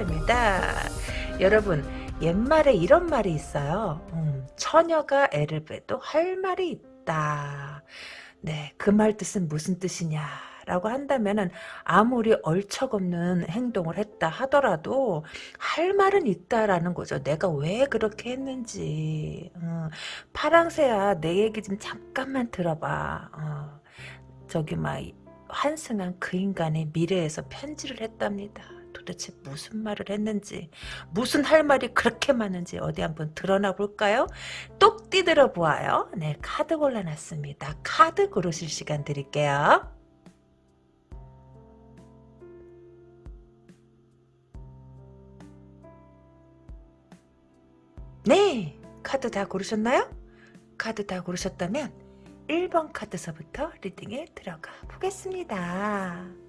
이큰타입니다 여러분 옛말에 이런 말이 있어요 음, 처녀가 애를 빼도 할 말이 있다 네 그 말 뜻은 무슨 뜻이냐 라고 한다면은 아무리 얼척없는 행동을 했다 하더라도 할 말은 있다라는 거죠. 내가 왜 그렇게 했는지. 어, 파랑새야 내 얘기 좀 잠깐만 들어봐. 어, 저기 막 환승한 그 인간의 미래에서 편지를 했답니다. 도대체 무슨 말을 했는지 무슨 할 말이 그렇게 많은지 어디 한번 드러나 볼까요? 똑 띠들어 보아요. 네 카드 골라놨습니다. 카드 고르실 시간 드릴게요. 네 카드 다 고르셨나요? 카드 다 고르셨다면 1번 카드서부터 리딩에 들어가 보겠습니다.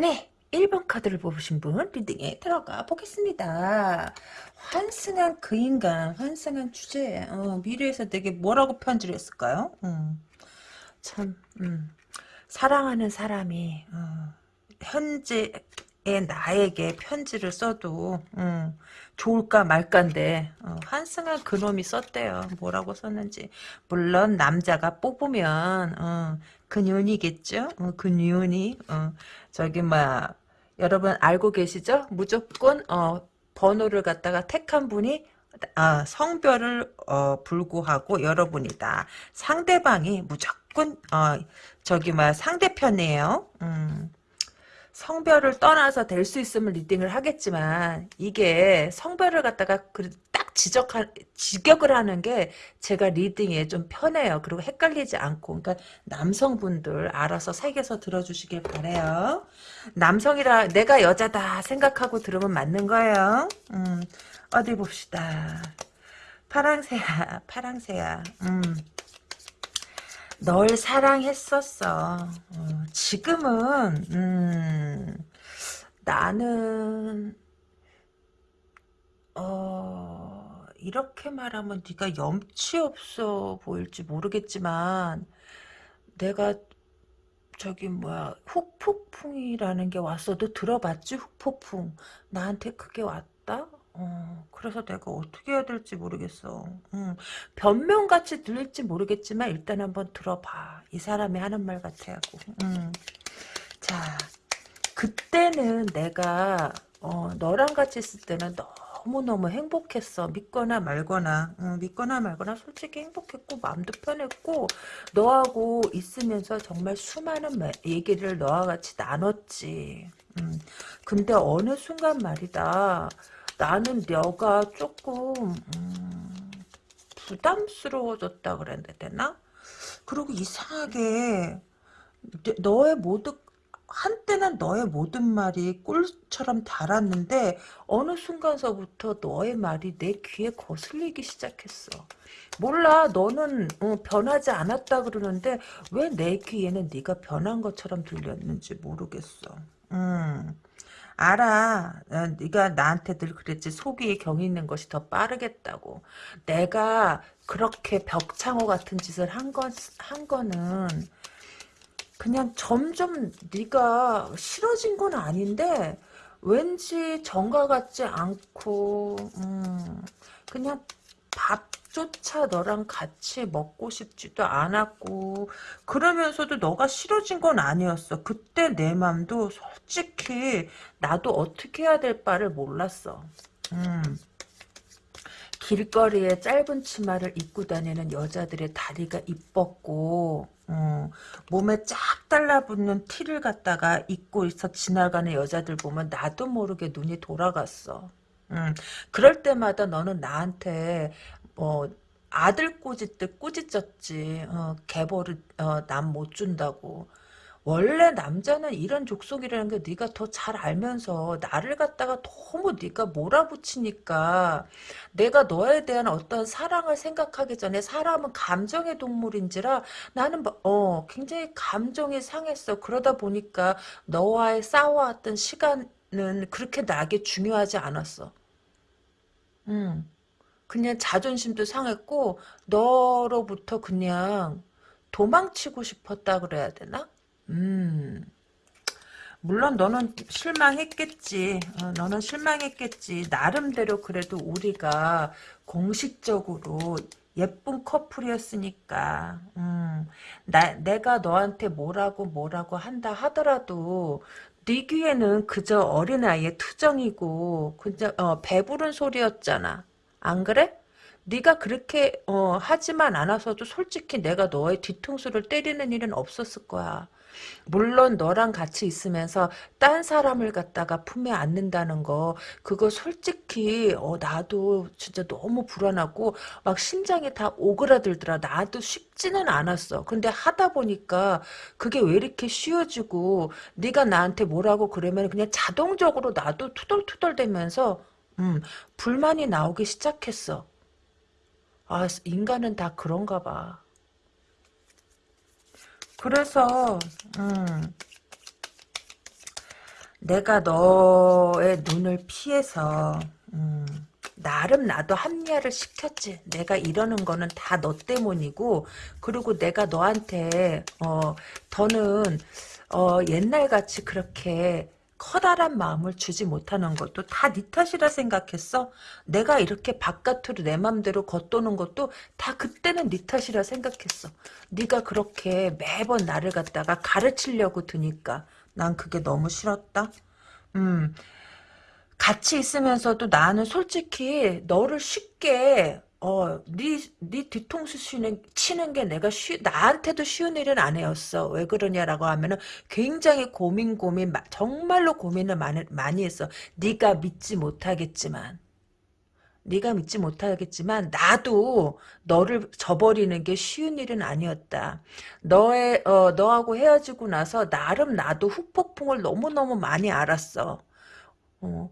네, 1번 카드를 뽑으신 분 리딩에 들어가 보겠습니다. 환승한 그 인간, 환승한 주제, 어, 미래에서 되게 뭐라고 편지를 했을까요? 음, 참, 음, 사랑하는 사람이 어, 현재 나에게 편지를 써도 음, 좋을까 말까인데 어, 한승한 그놈이 썼대요. 뭐라고 썼는지 물론 남자가 뽑으면 어, 그년이겠죠. 어, 그년이 어, 저기 막 여러분 알고 계시죠? 무조건 어, 번호를 갖다가 택한 분이 아, 성별을 어, 불구하고 여러분이다. 상대방이 무조건 어, 저기 막 상대편이에요. 음. 성별을 떠나서 될 수 있으면 리딩을 하겠지만 이게 성별을 갖다가 딱 지적한 직역을 하는 게 제가 리딩에 좀 편해요. 그리고 헷갈리지 않고 그러니까 남성분들 알아서 색에서 들어주시길 바래요. 남성이라 내가 여자다 생각하고 들으면 맞는 거예요. 음, 어디 봅시다. 파랑새야, 파랑새야. 음. 널 사랑했었어. 어, 지금은 음, 나는 어, 이렇게 말하면 네가 염치 없어 보일지 모르겠지만 내가 저기 뭐야 훅폭풍이라는 게 왔어도 들어봤지 훅폭풍 나한테 그게 왔다 어, 그래서 내가 어떻게 해야 될지 모르겠어. 음, 변명같이 들릴지 모르겠지만 일단 한번 들어봐. 이 사람이 하는 말 같아하고. 음. 자, 그때는 내가 어, 너랑 같이 있을 때는 너 무너무 행복했어. 믿거나 말거나. 음, 믿거나 말거나 솔직히 행복했고 마음도 편했고 너하고 있으면서 정말 수많은 얘기를 너와 같이 나눴지. 음, 근데 어느 순간 말이다. 나는 너가 조금 음, 부담스러워졌다 그래야 되나? 그리고 이상하게 너의 모든 한때는 너의 모든 말이 꿀처럼 달았는데 어느 순간서부터 너의 말이 내 귀에 거슬리기 시작했어. 몰라 너는 어, 변하지 않았다 그러는데 왜 내 귀에는 네가 변한 것처럼 들렸는지 모르겠어. 음. 알아. 어, 네가 나한테 늘 그랬지. 속이 경이 있는 것이 더 빠르겠다고. 내가 그렇게 벽창호 같은 짓을 한, 건, 한 거는 그냥 점점 네가 싫어진 건 아닌데 왠지 정과 같지 않고 음, 그냥 밥조차 너랑 같이 먹고 싶지도 않았고 그러면서도 너가 싫어진 건 아니었어. 그때 내 맘도 솔직히 나도 어떻게 해야 될 바를 몰랐어. 음. 길거리에 짧은 치마를 입고 다니는 여자들의 다리가 이뻤고 어, 몸에 쫙 달라붙는 티를 갖다가 입고 있어 지나가는 여자들 보면 나도 모르게 눈이 돌아갔어. 음, 그럴 때마다 너는 나한테 뭐 아들 꼬짓듯 꾸짖었지. 어, 개벌을 어, 남 못 준다고. 원래 남자는 이런 족속이라는 게 네가 더 잘 알면서 나를 갖다가 너무 네가 몰아붙이니까 내가 너에 대한 어떤 사랑을 생각하기 전에 사람은 감정의 동물인지라 나는 뭐, 어 굉장히 감정이 상했어. 그러다 보니까 너와의 싸워왔던 시간은 그렇게 나에게 중요하지 않았어. 음. 그냥 자존심도 상했고 너로부터 그냥 도망치고 싶었다 그래야 되나? 음. 물론 너는 실망했겠지. 어, 너는 실망했겠지. 나름대로 그래도 우리가 공식적으로 예쁜 커플이었으니까. 음, 나, 내가 너한테 뭐라고 뭐라고 한다 하더라도 네 귀에는 그저 어린아이의 투정이고 그저 어, 배부른 소리였잖아. 안 그래? 네가 그렇게 어, 하지만 않아서도 솔직히 내가 너의 뒤통수를 때리는 일은 없었을 거야. 물론 너랑 같이 있으면서 딴 사람을 갖다가 품에 안는다는 거 그거 솔직히 어, 나도 진짜 너무 불안하고 막 심장이 다 오그라들더라. 나도 쉽지는 않았어. 근데 하다 보니까 그게 왜 이렇게 쉬워지고 네가 나한테 뭐라고 그러면 그냥 자동적으로 나도 투덜투덜대면서 음, 불만이 나오기 시작했어. 아 인간은 다 그런가 봐 그래서 음, 내가 너의 눈을 피해서 음, 나름 나도 합리화를 시켰지. 내가 이러는 거는 다 너 때문이고 그리고 내가 너한테 어, 더는 어, 옛날같이 그렇게 커다란 마음을 주지 못하는 것도 다 네 탓이라 생각했어. 내가 이렇게 바깥으로 내 맘대로 겉도는 것도 다 그때는 네 탓이라 생각했어. 네가 그렇게 매번 나를 갖다가 가르치려고 드니까 난 그게 너무 싫었다. 음, 같이 있으면서도 나는 솔직히 너를 쉽게 어, 네, 네 뒤통수 치는, 치는 게 내가 쉬, 나한테도 쉬운 일은 아니었어. 왜 그러냐라고 하면은 굉장히 고민, 고민, 정말로 고민을 많이, 많이 했어. 네가 믿지 못하겠지만. 네가 믿지 못하겠지만 나도 너를 저버리는 게 쉬운 일은 아니었다. 너의 어, 너하고 헤어지고 나서 나름 나도 후폭풍을 너무너무 많이 알았어. 어,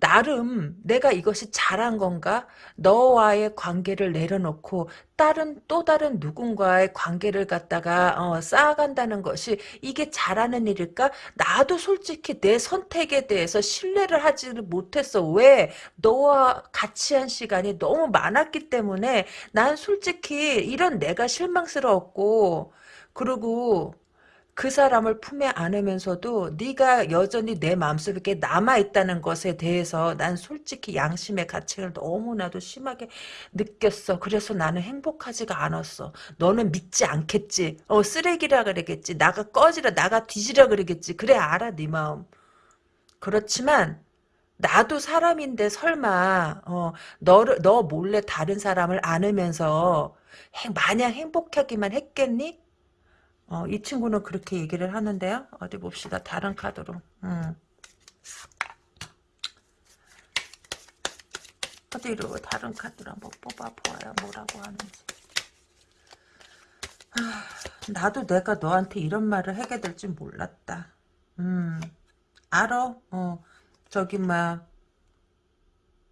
나름 내가 이것이 잘한 건가? 너와의 관계를 내려놓고 다른 또 다른 누군가의 관계를 갖다가 어, 쌓아간다는 것이 이게 잘하는 일일까? 나도 솔직히 내 선택에 대해서 신뢰를 하지를 못했어. 왜? 너와 같이 한 시간이 너무 많았기 때문에 난 솔직히 이런 내가 실망스러웠고 그리고 그 사람을 품에 안으면서도 네가 여전히 내 마음속에 남아있다는 것에 대해서 난 솔직히 양심의 가책을 너무나도 심하게 느꼈어. 그래서 나는 행복하지가 않았어. 너는 믿지 않겠지. 어 쓰레기라 그러겠지. 나가 꺼지라 나가 뒤지라 그러겠지. 그래 알아 네 마음. 그렇지만 나도 사람인데 설마 어, 너를 너 몰래 다른 사람을 안으면서 행, 마냥 행복하기만 했겠니? 어, 이 친구는 그렇게 얘기를 하는데요. 어디 봅시다. 다른 카드로. 음. 어디로 다른 카드로 한번 뽑아보아요. 뭐라고 하는지. 아, 나도 내가 너한테 이런 말을 하게 될 줄 몰랐다. 음, 알아. 어, 저기 막,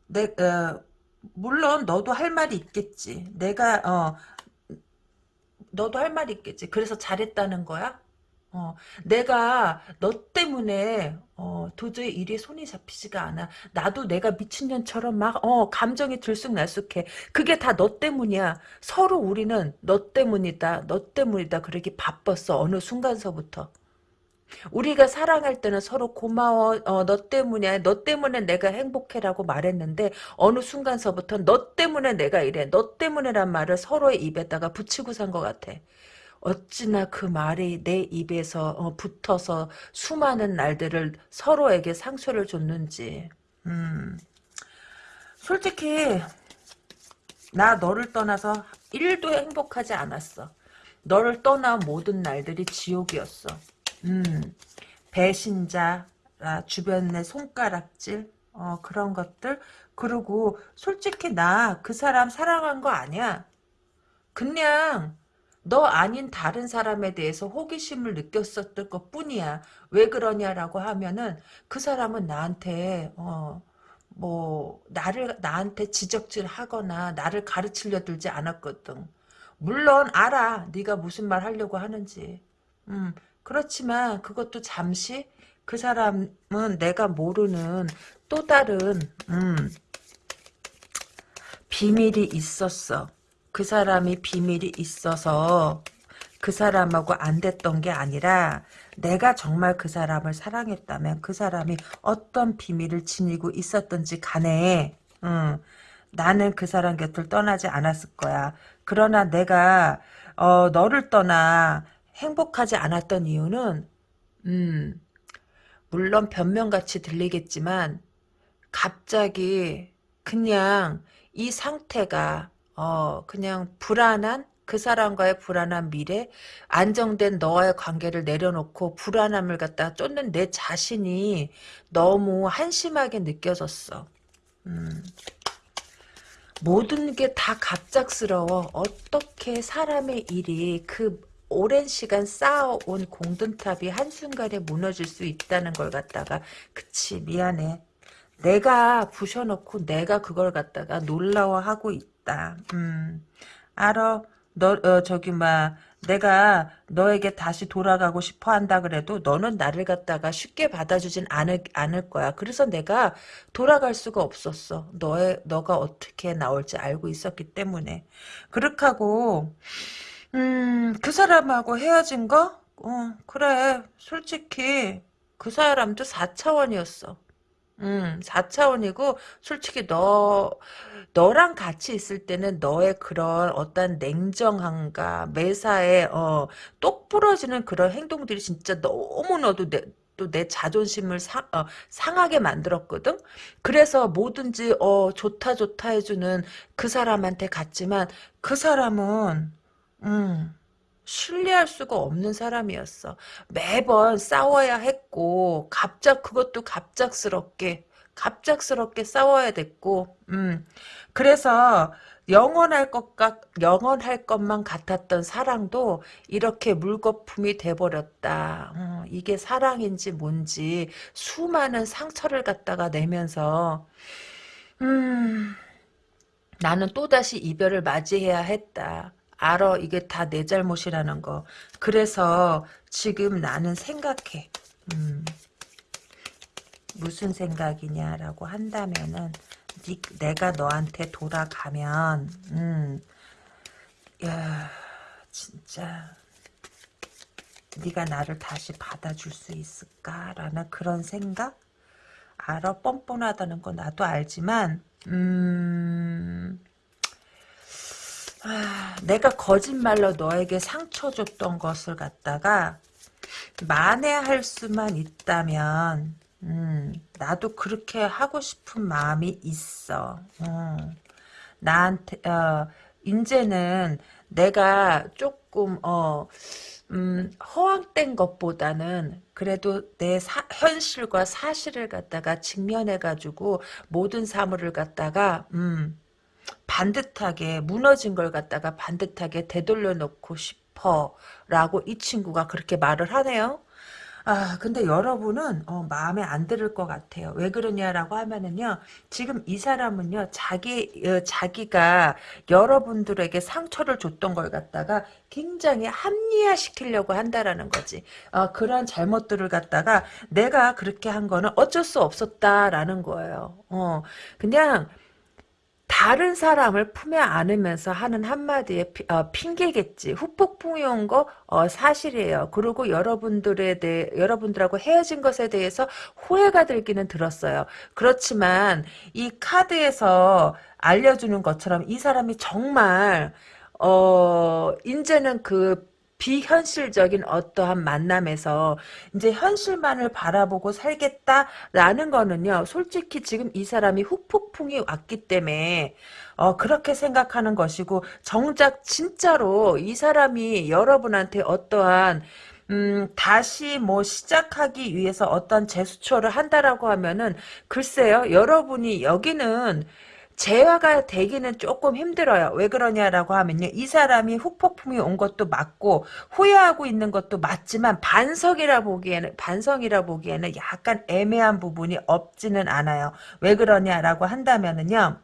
내, 어, 물론 너도 할 말이 있겠지. 내가 어 너도 할 말 있겠지. 그래서 잘했다는 거야? 어, 내가 너 때문에 어, 도저히 일이 손이 잡히지가 않아. 나도 내가 미친년처럼 막 어, 감정이 들쑥날쑥해. 그게 다 너 때문이야. 서로 우리는 너 때문이다. 너 때문이다. 그러기 바빴어. 어느 순간서부터. 우리가 사랑할 때는 서로 고마워 어, 너 때문이야 너 때문에 내가 행복해라고 말했는데 어느 순간서부터 너 때문에 내가 이래 너 때문에란 말을 서로의 입에다가 붙이고 산 것 같아. 어찌나 그 말이 내 입에서 어, 붙어서 수많은 날들을 서로에게 상처를 줬는지. 음. 솔직히 나 너를 떠나서 1도 행복하지 않았어. 너를 떠난 모든 날들이 지옥이었어 음, 배신자, 아, 주변의 손가락질, 어, 그런 것들. 그리고 솔직히 나 그 사람 사랑한 거 아니야. 그냥 너 아닌 다른 사람에 대해서 호기심을 느꼈었던 것 뿐이야. 왜 그러냐라고 하면은 그 사람은 나한테 어, 뭐 나를 나한테 지적질 하거나 나를 가르치려 들지 않았거든. 물론 알아. 네가 무슨 말 하려고 하는지. 음, 그렇지만 그것도 잠시 그 사람은 내가 모르는 또 다른 음, 비밀이 있었어. 그 사람이 비밀이 있어서 그 사람하고 안 됐던 게 아니라 내가 정말 그 사람을 사랑했다면 그 사람이 어떤 비밀을 지니고 있었던지 간에 음, 나는 그 사람 곁을 떠나지 않았을 거야. 그러나 내가 어, 너를 떠나 행복하지 않았던 이유는 음, 물론 변명같이 들리겠지만 갑자기 그냥 이 상태가 어 그냥 불안한 그 사람과의 불안한 미래 안정된 너와의 관계를 내려놓고 불안함을 갖다 쫓는 내 자신이 너무 한심하게 느껴졌어. 음. 모든 게 다 갑작스러워. 어떻게 사람의 일이 그 오랜 시간 쌓아온 공든탑이 한순간에 무너질 수 있다는 걸 갖다가 그치 미안해. 내가 부셔놓고 내가 그걸 갖다가 놀라워하고 있다. 음, 알아. 너 어, 저기 막 내가 너에게 다시 돌아가고 싶어 한다 그래도 너는 나를 갖다가 쉽게 받아주진 않을, 않을 거야. 그래서 내가 돌아갈 수가 없었어. 너의 너가 어떻게 나올지 알고 있었기 때문에. 그렇게 하고 음, 그 사람하고 헤어진 거? 어, 그래. 솔직히 그 사람도 4차원이었어. 음, 4차원이고 솔직히 너 너랑 같이 있을 때는 너의 그런 어떤 냉정함과 매사에 어, 똑 부러지는 그런 행동들이 진짜 너무너도 내, 또내 자존심을 상, 어, 상하게 만들었거든. 그래서 뭐든지 어, 좋다 좋다 해주는 그 사람한테 갔지만 그 사람은 음, 신뢰할 수가 없는 사람이었어. 매번 싸워야 했고, 갑작, 그것도 갑작스럽게, 갑작스럽게 싸워야 됐고, 음. 그래서, 영원할 것 같, 영원할 것만 같았던 사랑도 이렇게 물거품이 돼버렸다. 어, 이게 사랑인지 뭔지 수많은 상처를 갖다가 내면서, 음, 나는 또다시 이별을 맞이해야 했다. 알아. 이게 다 내 잘못이라는 거. 그래서 지금 나는 생각해. 음, 무슨 생각이냐라고 한다면은 니, 내가 너한테 돌아가면 음, 야 진짜. 네가 나를 다시 받아줄 수 있을까라는 그런 생각? 알아? 뻔뻔하다는 거 나도 알지만 음 아, 내가 거짓말로 너에게 상처 줬던 것을 갖다가 만회할 수만 있다면 음, 나도 그렇게 하고 싶은 마음이 있어. 음, 나한테 어, 이제는 내가 조금 어, 음, 허황된 것보다는 그래도 내 사, 현실과 사실을 갖다가 직면해가지고 모든 사물을 갖다가 음, 반듯하게 무너진 걸 갖다가 반듯하게 되돌려 놓고 싶어 라고 이 친구가 그렇게 말을 하네요. 아, 근데 여러분은 어, 마음에 안 들을 것 같아요. 왜 그러냐라고 하면은요, 지금 이 사람은요, 자기 어, 자기가 여러분들에게 상처를 줬던 걸 갖다가 굉장히 합리화 시키려고 한다라는 거지. 어, 그런 잘못들을 갖다가 내가 그렇게 한 거는 어쩔 수 없었다라는 거예요. 어, 그냥 다른 사람을 품에 안으면서 하는 한마디의 피, 어, 핑계겠지. 후폭풍이 온 거 어, 사실이에요. 그리고 여러분들에 대해 여러분들하고 헤어진 것에 대해서 후회가 들기는 들었어요. 그렇지만 이 카드에서 알려주는 것처럼 이 사람이 정말 어 이제는 그 비현실적인 어떠한 만남에서 이제 현실만을 바라보고 살겠다라는 거는요. 솔직히 지금 이 사람이 후폭풍이 왔기 때문에 어, 그렇게 생각하는 것이고 정작 진짜로 이 사람이 여러분한테 어떠한 음, 다시 뭐 시작하기 위해서 어떤 제스처를 한다라고 하면은 글쎄요. 여러분이 여기는 재화가 되기는 조금 힘들어요. 왜 그러냐라고 하면요. 이 사람이 후폭풍이 온 것도 맞고 후회하고 있는 것도 맞지만 반성이라 보기에는 반성이라 보기에는 약간 애매한 부분이 없지는 않아요. 왜 그러냐라고 한다면은요.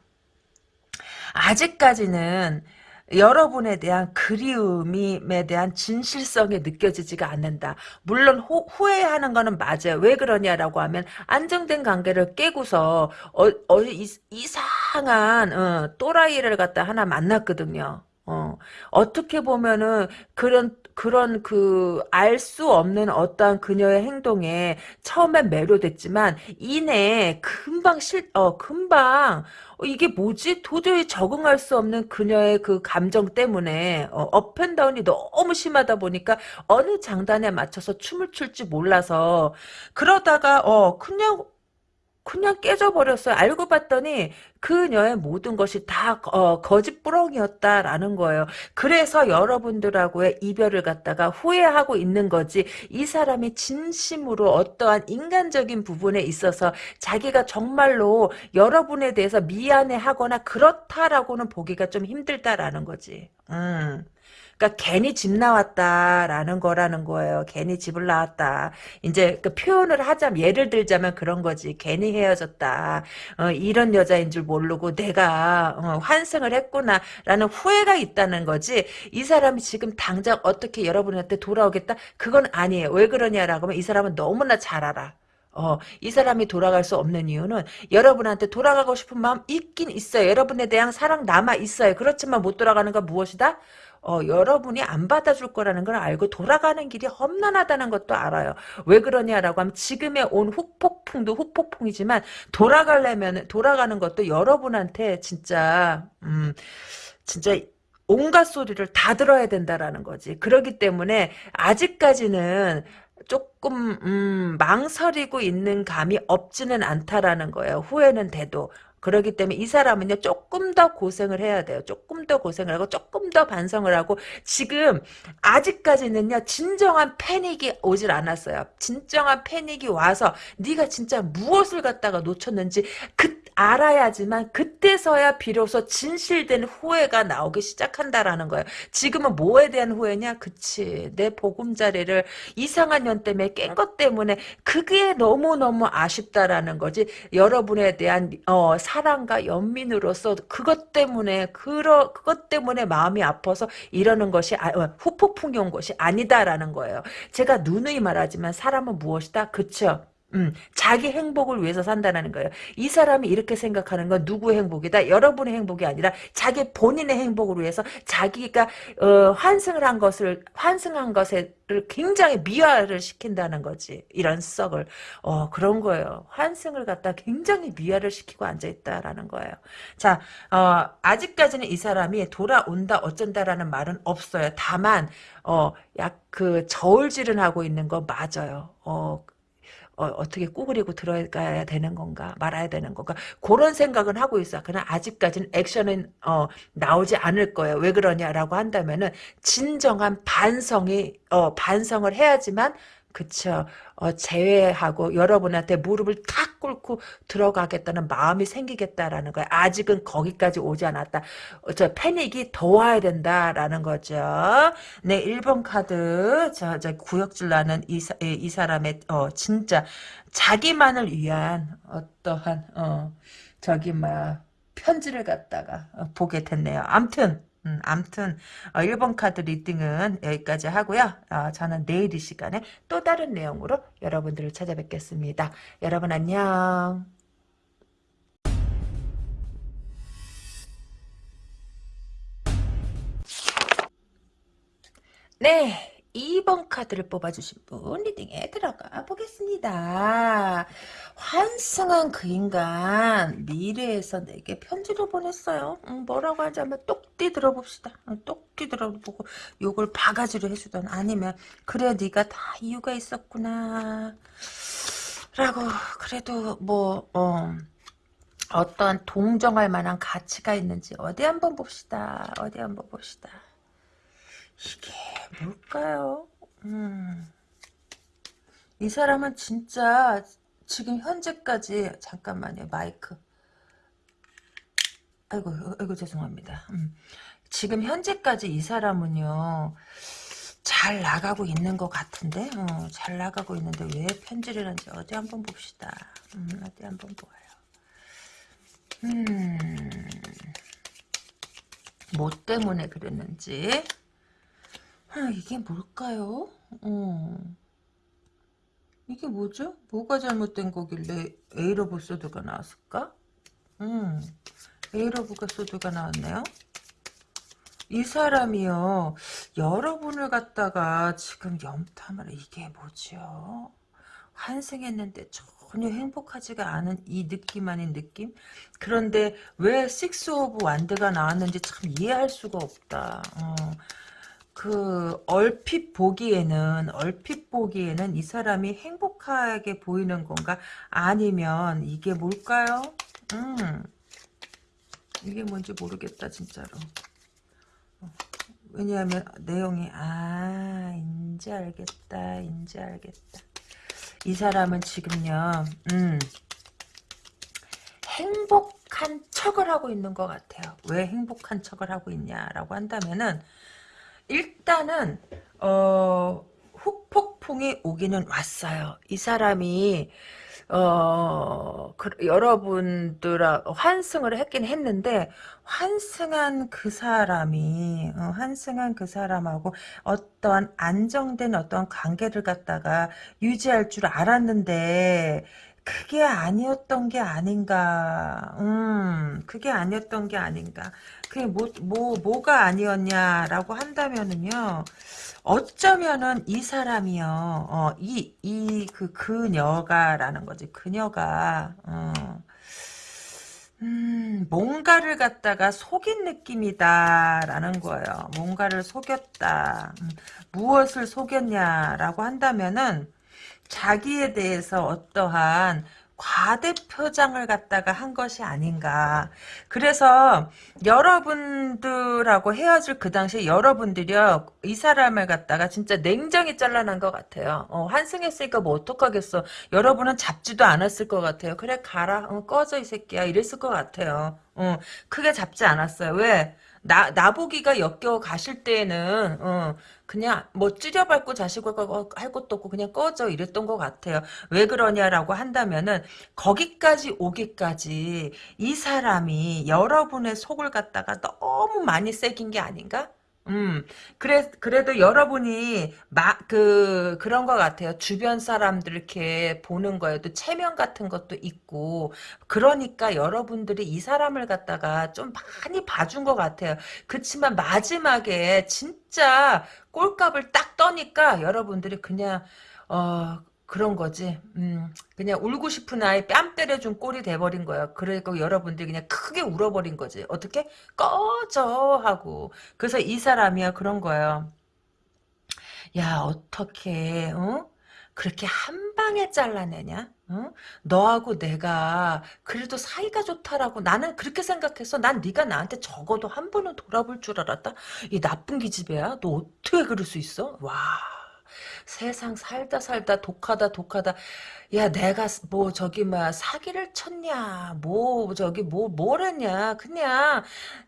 아직까지는 여러분에 대한 그리움에 대한 진실성이 느껴지지가 않는다. 물론 호, 후회하는 거는 맞아요. 왜 그러냐라고 하면 안정된 관계를 깨고서 어, 어, 이, 이상한 어, 또라이를 갖다 하나 만났거든요. 어, 어떻게 보면은 그런 그런 그 알 수 없는 어떠한 그녀의 행동에 처음엔 매료됐지만 이내 금방 실 어 금방 어, 이게 뭐지? 도저히 적응할 수 없는 그녀의 그 감정 때문에 어, 업앤다운이 너무 심하다 보니까 어느 장단에 맞춰서 춤을 출지 몰라서 그러다가 어 그냥 그냥 깨져버렸어요. 알고 봤더니 그녀의 모든 것이 다 어, 거짓부렁이었다라는 거예요. 그래서 여러분들하고의 이별을 갖다가 후회하고 있는 거지 이 사람이 진심으로 어떠한 인간적인 부분에 있어서 자기가 정말로 여러분에 대해서 미안해하거나 그렇다라고는 보기가 좀 힘들다라는 거지. 음. 그러니까 괜히 집 나왔다라는 거라는 거예요. 괜히 집을 나왔다. 이제 그 표현을 하자면 예를 들자면 그런 거지. 괜히 헤어졌다. 어, 이런 여자인 줄 모르고 내가 어, 환승을 했구나라는 후회가 있다는 거지. 이 사람이 지금 당장 어떻게 여러분한테 돌아오겠다? 그건 아니에요. 왜 그러냐라고 하면 이 사람은 너무나 잘 알아. 어, 이 사람이 돌아갈 수 없는 이유는 여러분한테 돌아가고 싶은 마음 있긴 있어요. 여러분에 대한 사랑 남아 있어요. 그렇지만 못 돌아가는 건 무엇이다? 어, 여러분이 안 받아줄 거라는 걸 알고 돌아가는 길이 험난하다는 것도 알아요. 왜 그러냐라고 하면 지금의 온 후폭풍도 후폭풍이지만 돌아가려면 돌아가는 것도 여러분한테 진짜 음 진짜 온갖 소리를 다 들어야 된다라는 거지. 그러기 때문에 아직까지는 조금 음, 망설이고 있는 감이 없지는 않다라는 거예요. 후회는 돼도. 그러기 때문에 이 사람은요 조금 더 고생을 해야 돼요. 조금 더 고생을 하고 조금 더 반성을 하고 지금 아직까지는요 진정한 패닉이 오질 않았어요. 진정한 패닉이 와서 네가 진짜 무엇을 갖다가 놓쳤는지 그 알아야지만 그때서야 비로소 진실된 후회가 나오기 시작한다라는 거예요. 지금은 뭐에 대한 후회냐? 그치. 내 보금자리를 이상한 년 때문에 깬 것 때문에 그게 너무너무 아쉽다라는 거지. 여러분에 대한 어, 사 랑과 연민으로서 그것 때문에 그러, 그것 때문에 마음이 아파서 이러는 것이 아, 어, 후폭풍이 온 것이 아니다라는 거예요. 제가 누누이 말하지만 사람은 무엇이다? 그쵸? 음, 자기 행복을 위해서 산다는 거예요. 이 사람이 이렇게 생각하는 건 누구의 행복이다? 여러분의 행복이 아니라 자기 본인의 행복을 위해서 자기가 어, 환승을 한 것을 환승한 것을 굉장히 미화를 시킨다는 거지. 이런 썩을 어, 그런 거예요. 환승을 갖다 굉장히 미화를 시키고 앉아 있다라는 거예요. 자, 어, 아직까지는 이 사람이 돌아온다 어쩐다라는 말은 없어요. 다만 어, 약 그 저울질은 하고 있는 거 맞아요. 어, 어, 떻게 꾸그리고 들어가야 되는 건가 말아야 되는 건가 그런 생각은 하고 있어. 그러나 아직까지는 액션은 어, 나오지 않을 거예요. 왜 그러냐라고 한다면은 진정한 반성이 어, 반성을 해야지만 그쵸. 어, 제외하고 여러분한테 무릎을 탁 꿇고 들어가겠다는 마음이 생기겠다라는 거야. 아직은 거기까지 오지 않았다. 어, 저 패닉이 더 와야 된다라는 거죠. 네, 1번 카드. 저, 저 구역질 나는 이, 이, 이 사람의, 어, 진짜 자기만을 위한 어떠한, 어, 저기, 막, 편지를 갖다가 어, 보게 됐네요. 암튼, 음, 암튼 어, 1번 카드 reading은 여기까지 하고요. 어, 저는 내일 이 시간에 또 다른 내용으로 여러분들을 찾아뵙겠습니다. 여러분 안녕. 네. 2번 카드를 뽑아주신 분 reading에 들어가 보겠습니다. 환승한 그 인간 미래에서 내게 편지를 보냈어요. 음, 뭐라고 하자면 똑띠 들어봅시다. 음, 똑띠 들어보고 요걸 바가지로 해주던 아니면 그래 네가 다 이유가 있었구나 라고 그래도 뭐 어, 어떠한 동정할 만한 가치가 있는지 어디 한번 봅시다. 어디 한번 봅시다. 이게 뭘까요? 음. 이 사람은 진짜 지금 현재까지 잠깐만요 마이크. 아이고 아이고 죄송합니다. 음. 지금 현재까지 이 사람은요 잘 나가고 있는 것 같은데? 어, 잘 나가고 있는데 왜 편지를 한지 어디 한번 봅시다. 음, 어디 한번 보아요. 음 뭐 때문에 그랬는지 아, 이게 뭘까요? 어. 이게 뭐죠? 뭐가 잘못된 거길래 Eight of Sword가 나왔을까? 음, Eight of가 Sword가 나왔네요. 이 사람이요, 여러분을 갖다가 지금 염탐을, 이게 뭐지요? 환승했는데 전혀 행복하지가 않은 이 느낌 아닌 느낌? 그런데 왜 Six of Wand가 나왔는지 참 이해할 수가 없다. 어. 그 얼핏 보기에는 얼핏 보기에는 이 사람이 행복하게 보이는 건가? 아니면 이게 뭘까요? 음. 이게 뭔지 모르겠다 진짜로. 왜냐하면 내용이 아 인제 알겠다 인제 알겠다 이 사람은 지금요 음 행복한 척을 하고 있는 것 같아요 왜 행복한 척을 하고 있냐라고 한다면은 일단은 어 후폭풍이 오기는 왔어요. 이 사람이 어, 그, 여러분들, 환승을 했긴 했는데, 환승한 그 사람이, 어, 환승한 그 사람하고 어떤 안정된 어떤 관계를 갖다가 유지할 줄 알았는데, 그게 아니었던 게 아닌가. 음, 그게 아니었던 게 아닌가. 그게 뭐, 뭐, 뭐가 아니었냐라고 한다면은요, 어쩌면은 이 사람이요, 어, 이, 이, 그, 그녀가라는 거지. 그녀가, 어, 음, 뭔가를 갖다가 속인 느낌이다라는 거예요. 뭔가를 속였다. 음, 무엇을 속였냐라고 한다면은, 자기에 대해서 어떠한 과대 표장을 갖다가 한 것이 아닌가. 그래서 여러분들하고 헤어질 그 당시에 여러분들이요. 이 사람을 갖다가 진짜 냉정히 잘라난 것 같아요. 어, 환승했으니까 뭐 어떡하겠어. 여러분은 잡지도 않았을 것 같아요. 그래 가라. 어, 꺼져 이 새끼야. 이랬을 것 같아요. 어, 크게 잡지 않았어요. 왜? 나, 나보기가 역겨워 가실 때에는, 어, 그냥 뭐 찌려밟고 자식을 할 것도 없고 그냥 꺼져 이랬던 것 같아요. 왜 그러냐라고 한다면은 거기까지 오기까지 이 사람이 여러분의 속을 갖다가 너무 많이 새긴 게 아닌가? 음, 그래, 그래도 여러분이, 마, 그, 그런 것 같아요. 주변 사람들 이렇게 보는 거에도 체면 같은 것도 있고, 그러니까 여러분들이 이 사람을 갖다가 좀 많이 봐준 것 같아요. 그치만 마지막에 진짜 꼴값을 딱 떠니까 여러분들이 그냥, 어, 그런 거지. 음, 그냥 울고 싶은 아이 뺨 때려준 꼴이 돼버린 거야. 그리고 여러분들이 그냥 크게 울어버린 거지. 어떻게? 꺼져! 하고. 그래서 이 사람이야 그런 거예요. 야, 어떻게, 어? 그렇게 한 방에 잘라내냐? 어? 너하고 내가 그래도 사이가 좋다라고 나는 그렇게 생각했어. 난 네가 나한테 적어도 한 번은 돌아볼 줄 알았다. 이 나쁜 기집애야. 너 어떻게 그럴 수 있어? 와. 세상 살다 살다 독하다 독하다. 야 내가 뭐 저기 막 사기를 쳤냐? 뭐 저기 뭐 뭐랬냐? 그냥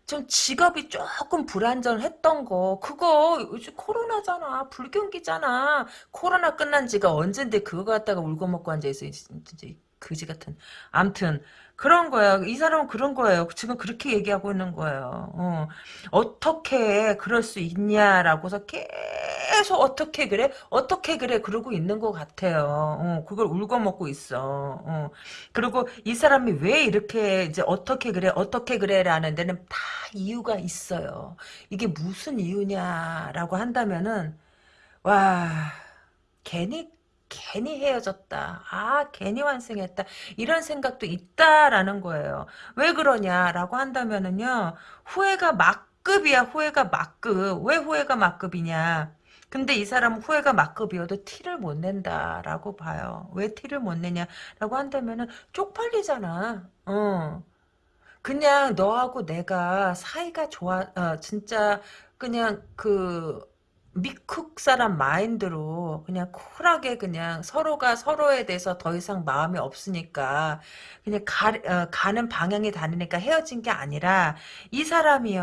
좀 직업이 조금 불안전했던 거. 그거 요즘 코로나잖아. 불경기잖아. 코로나 끝난 지가 언젠데 그거 갖다가 울고 먹고 앉아있어 진짜 그지 같은. 암튼 그런 거야. 이 사람은 그런 거예요. 지금 그렇게 얘기하고 있는 거예요. 어. 어떻게 그럴 수 있냐라고서 계속 어떻게 그래? 어떻게 그래? 그러고 있는 것 같아요. 어. 그걸 울고 먹고 있어. 어. 그리고 이 사람이 왜 이렇게 이제 어떻게 그래? 어떻게 그래? 라는 데는 다 이유가 있어요. 이게 무슨 이유냐라고 한다면은 와 괜히 괜히 헤어졌다. 아, 괜히 완성했다. 이런 생각도 있다라는 거예요. 왜 그러냐라고 한다면은요, 후회가 막급이야, 후회가 막급. 왜 후회가 막급이냐? 근데 이 사람은 후회가 막급이어도 티를 못 낸다라고 봐요. 왜 티를 못 내냐라고 한다면은 쪽팔리잖아. 어. 그냥 너하고 내가 사이가 좋아, 어, 진짜 그냥 그 미쿡 사람 마인드로 그냥 쿨하게 그냥 서로가 서로에 대해서 더 이상 마음이 없으니까 그냥 가, 어, 가는 방향이 다르니까 헤어진 게 아니라 이 사람이요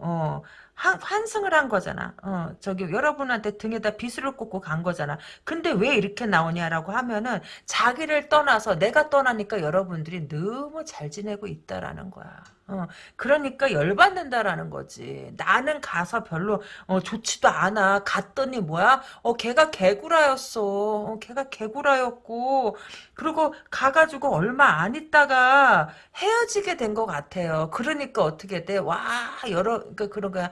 어, 한, 환승을 한 거잖아. 어, 저기 여러분한테 등에다 비수를 꽂고 간 거잖아. 근데 왜 이렇게 나오냐라고 하면은 자기를 떠나서 내가 떠나니까 여러분들이 너무 잘 지내고 있다라는 거야. 어, 그러니까 열받는다라는 거지. 나는 가서 별로 어, 좋지도 않아. 갔더니 뭐야? 어, 걔가 개구라였어. 어, 걔가 개구라였고 그리고 가가지고 얼마 안 있다가 헤어지게 된 것 같아요. 그러니까 어떻게 돼? 와 여러 그 그런 거야.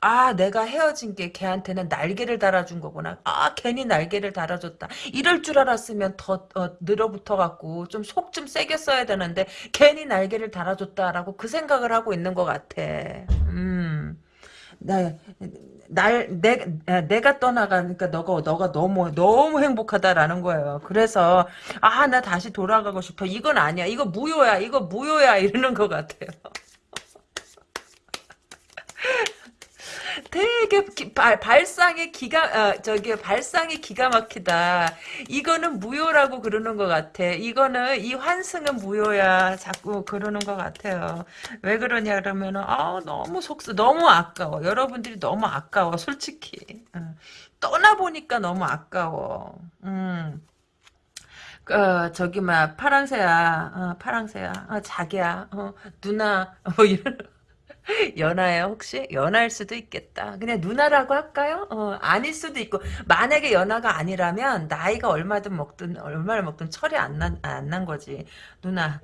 아 내가 헤어진 게 걔한테는 날개를 달아준 거구나. 아 괜히 날개를 달아줬다. 이럴 줄 알았으면 더 어, 늘어붙어 갖고 좀 속좀 세게 써야 되는데 괜히 날개를 달아줬다라고 그 생각을 하고 있는 것 같아. 음. 나, 날, 내, 내가 떠나가니까 너가, 너가 너무, 너무 행복하다라는 거예요. 그래서, 아, 나 다시 돌아가고 싶어. 이건 아니야. 이거 무효야. 이거 무효야. 이러는 것 같아요. 되게 기, 발, 발상이 기가 어, 저기 발상이 기가 막히다. 이거는 무효라고 그러는 것 같아. 이거는 이 환승은 무효야. 자꾸 그러는 것 같아요. 왜 그러냐 그러면은 아 너무 속쓰 너무 아까워. 여러분들이 너무 아까워. 솔직히 어. 떠나 보니까 너무 아까워. 음. 어, 저기, 막, 파랑새야, 어, 파랑새야, 어, 자기야, 어, 누나, 뭐, 이런, 연하예요 혹시? 연하일 수도 있겠다. 그냥 누나라고 할까요? 어, 아닐 수도 있고 만약에 연하가 아니라면 나이가 얼마든 먹든 얼마를 먹든 철이 안난안난 거지. 누나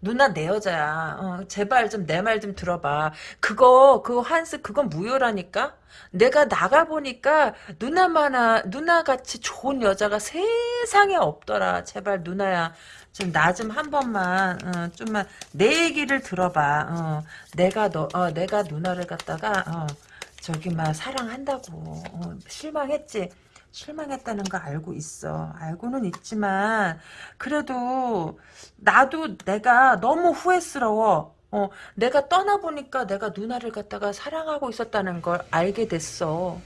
누나 내 여자야. 어, 제발 좀 내 말 좀 들어봐. 그거 그 환스 그건 무효라니까. 내가 나가 보니까 누나만아 누나 같이 좋은 여자가 세상에 없더라. 제발 누나야. 좀나좀 한 번만 어, 좀만 내 얘기를 들어봐. 어, 내가 너 어, 내가 누나를 갖다가 어, 저기 막 사랑한다고 어, 실망했지. 실망했다는 거 알고 있어. 알고는 있지만 그래도 나도 내가 너무 후회스러워. 어, 내가 떠나보니까 내가 누나를 갖다가 사랑하고 있었다는 걸 알게 됐어.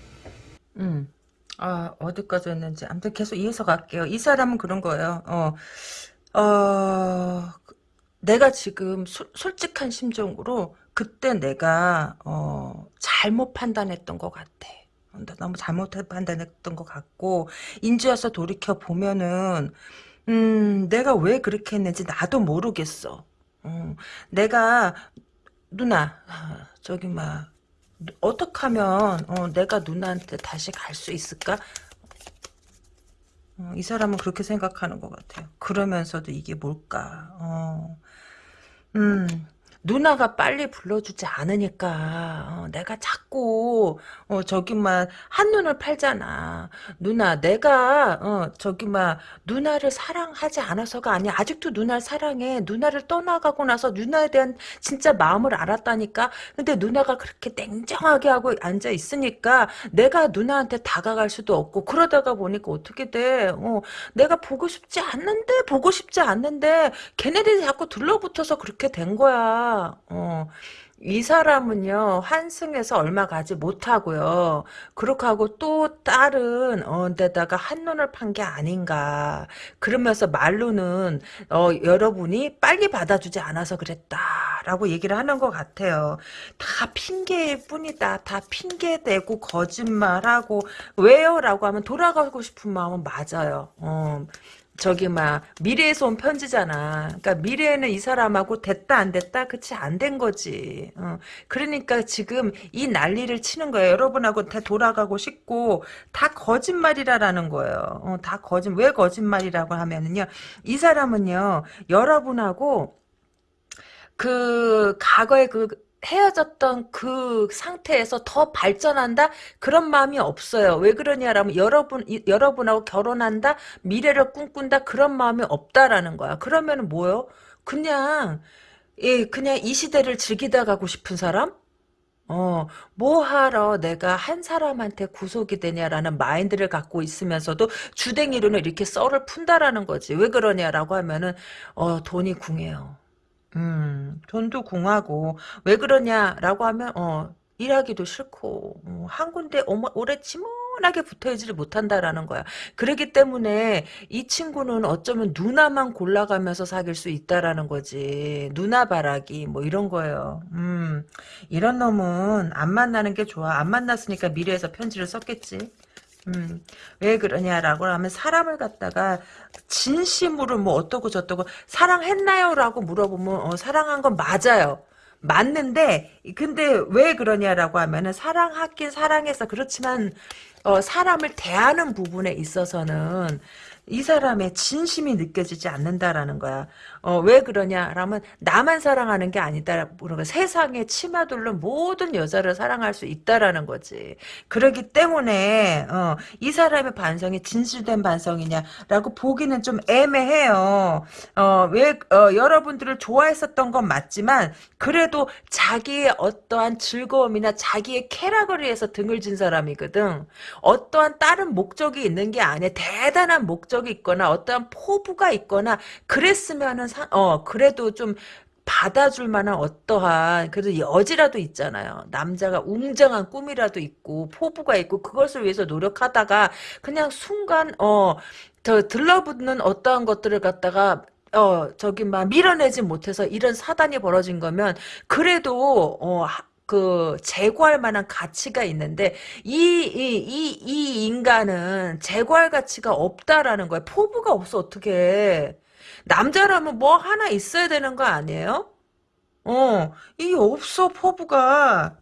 음. 아, 어디까지 했는지. 아무튼 계속 이어서 갈게요. 이 사람은 그런 거예요. 어, 어, 내가 지금 소, 솔직한 심정으로 그때 내가 어, 잘못 판단했던 것 같아. 너무 잘못 판단했던 것 같고 인지와서 돌이켜 보면은 음, 내가 왜 그렇게 했는지 나도 모르겠어. 어, 내가 누나 아, 저기 막 어떻게 하면 어, 내가 누나한테 다시 갈 수 있을까? 어, 이 사람은 그렇게 생각하는 것 같아요. 그러면서도 이게 뭘까? 어, 음, 누나가 빨리 불러주지 않으니까 어, 내가 자꾸 어, 저기 막 한눈을 팔잖아. 누나 내가 어, 저기 막 누나를 사랑하지 않아서가 아니야. 아직도 누나를 사랑해. 누나를 떠나가고 나서 누나에 대한 진짜 마음을 알았다니까. 근데 누나가 그렇게 냉정하게 하고 앉아 있으니까 내가 누나한테 다가갈 수도 없고 그러다가 보니까 어떻게 돼? 어, 내가 보고 싶지 않는데 보고 싶지 않는데 걔네들이 자꾸 들러붙어서 그렇게 된 거야. 어, 이 사람은요 환승에서 얼마 가지 못하고요. 그렇게 하고 또 다른 어, 데다가 한눈을 판 게 아닌가. 그러면서 말로는 어, 여러분이 빨리 받아주지 않아서 그랬다라고 얘기를 하는 것 같아요. 다 핑계일 뿐이다. 다 핑계대고 거짓말하고 왜요? 라고 하면 돌아가고 싶은 마음은 맞아요. 어, 저기 막 미래에서 온 편지잖아. 그러니까 미래에는 이 사람하고 됐다 안 됐다 그치 안 된 거지. 어. 그러니까 지금 이 난리를 치는 거예요. 여러분하고 다 돌아가고 싶고 다 거짓말이라라는 거예요. 어, 다 거짓 왜 거짓말이라고 하면은요. 이 사람은요 여러분하고 그 과거의 그 헤어졌던 그 상태에서 더 발전한다 그런 마음이 없어요. 왜 그러냐라면 여러분 여러분하고 결혼한다 미래를 꿈꾼다 그런 마음이 없다라는 거야. 그러면 뭐요? 그냥 예 그냥 이 시대를 즐기다 가고 싶은 사람? 어, 뭐 하러 내가 한 사람한테 구속이 되냐라는 마인드를 갖고 있으면서도 주댕이로는 이렇게 썰을 푼다라는 거지. 왜 그러냐라고 하면은, 어, 돈이 궁해요. 음, 돈도 궁하고 왜 그러냐라고 하면 어 일하기도 싫고 어, 한 군데 오래, 오래 지문하게 붙어있지를 못한다라는 거야. 그러기 때문에 이 친구는 어쩌면 누나만 골라가면서 사귈 수 있다라는 거지. 누나 바라기 뭐 이런 거예요. 음, 이런 놈은 안 만나는 게 좋아. 안 만났으니까 미래에서 편지를 썼겠지. 음, 왜 그러냐라고 하면 사람을 갖다가 진심으로 뭐 어떠고 저떠고 사랑했나요? 라고 물어보면 어, 사랑한 건 맞아요. 맞는데 근데 왜 그러냐라고 하면은 사랑하긴 사랑해서 그렇지만 어, 사람을 대하는 부분에 있어서는 이 사람의 진심이 느껴지지 않는다라는 거야. 어, 왜 그러냐라면 나만 사랑하는 게 아니다. 그러니까 세상에 치마둘른 모든 여자를 사랑할 수 있다라는 거지. 그러기 때문에 어, 이 사람의 반성이 진실된 반성이냐라고 보기는 좀 애매해요. 어, 왜 어, 여러분들을 좋아했었던 건 맞지만 그래도 자기의 어떠한 즐거움이나 자기의 쾌락을 위해서 등을 진 사람이거든. 어떠한 다른 목적이 있는 게 아니야. 대단한 목적이 있거나 어떠한 포부가 있거나 그랬으면은 사, 어 그래도 좀 받아줄 만한 어떠한 그래도 여지라도 있잖아요. 남자가 웅장한 꿈이라도 있고 포부가 있고 그것을 위해서 노력하다가 그냥 순간 어더 들러붙는 어떠한 것들을 갖다가 어 저기 막 밀어내지 못해서 이런 사단이 벌어진 거면 그래도 어 그 제거할 만한 가치가 있는데 이이이이 인간은 제거할 가치가 없다라는 거야. 포부가 없어 어떻게? 남자라면 뭐 하나 있어야 되는 거 아니에요? 어, 이 없어 포부가.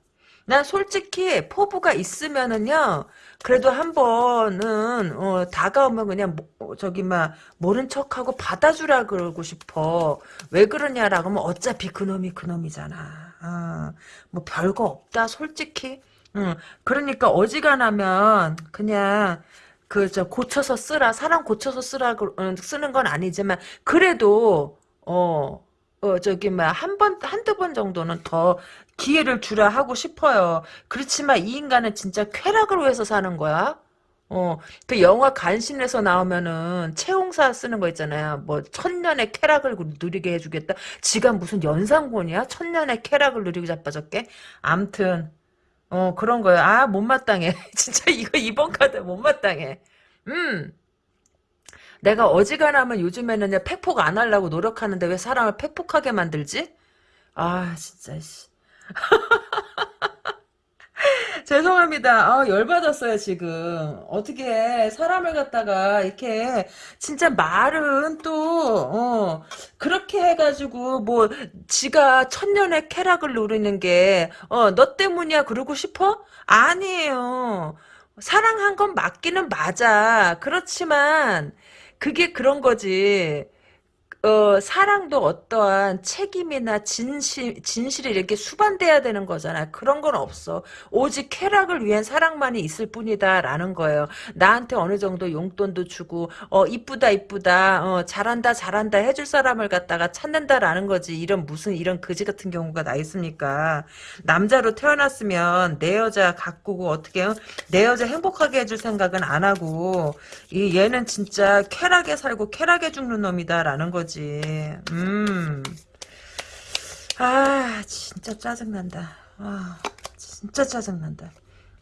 난 솔직히 포부가 있으면은요. 그래도 한 번은 어, 다가오면 그냥 뭐, 저기 막 모른 척하고 받아주라 그러고 싶어. 왜 그러냐라고 하면 어차피 그놈이 그놈이잖아. 어, 뭐 별거 없다 솔직히. 응. 그러니까 어지간하면 그냥 그저 고쳐서 쓰라 사람 고쳐서 쓰라 어, 쓰는 건 아니지만 그래도 어. 어, 저기, 막, 한 번, 한두 번 정도는 더 기회를 주라 하고 싶어요. 그렇지만 이 인간은 진짜 쾌락을 위해서 사는 거야. 어, 그 영화 간신에서 나오면은 채용사 쓰는 거 있잖아요. 뭐 천년의 쾌락을 누리게 해주겠다. 지가 무슨 연상곤이야? 천년의 쾌락을 누리고 자빠졌게? 암튼 어 그런 거예요. 아 못마땅해. 진짜 이거 이번 카드 못마땅해. 음. 내가 어지간하면 요즘에는 팩폭 안 하려고 노력하는데 왜 사람을 팩폭하게 만들지? 아 진짜 씨. 죄송합니다. 아, 열받았어요, 지금. 어떻게, 사람을 갖다가, 이렇게, 진짜 말은 또, 어, 그렇게 해가지고, 뭐, 지가 천년의 쾌락을 누리는 게, 어, 너 때문이야, 그러고 싶어? 아니에요. 사랑한 건 맞기는 맞아. 그렇지만, 그게 그런 거지. 어, 사랑도 어떠한 책임이나 진실, 진실이 이렇게 수반돼야 되는 거잖아. 그런 건 없어. 오직 쾌락을 위한 사랑만이 있을 뿐이다. 라는 거예요. 나한테 어느 정도 용돈도 주고, 어, 이쁘다, 이쁘다, 어, 잘한다, 잘한다 해줄 사람을 갖다가 찾는다라는 거지. 이런 무슨, 이런 거지 같은 경우가 나 있습니까? 남자로 태어났으면 내 여자 가꾸고 어떻게, 내 여자 행복하게 해줄 생각은 안 하고, 이, 얘는 진짜 쾌락에 살고 쾌락에 죽는 놈이다라는 거지. 거지. 음. 아, 진짜 짜증난다. 아, 진짜 짜증난다.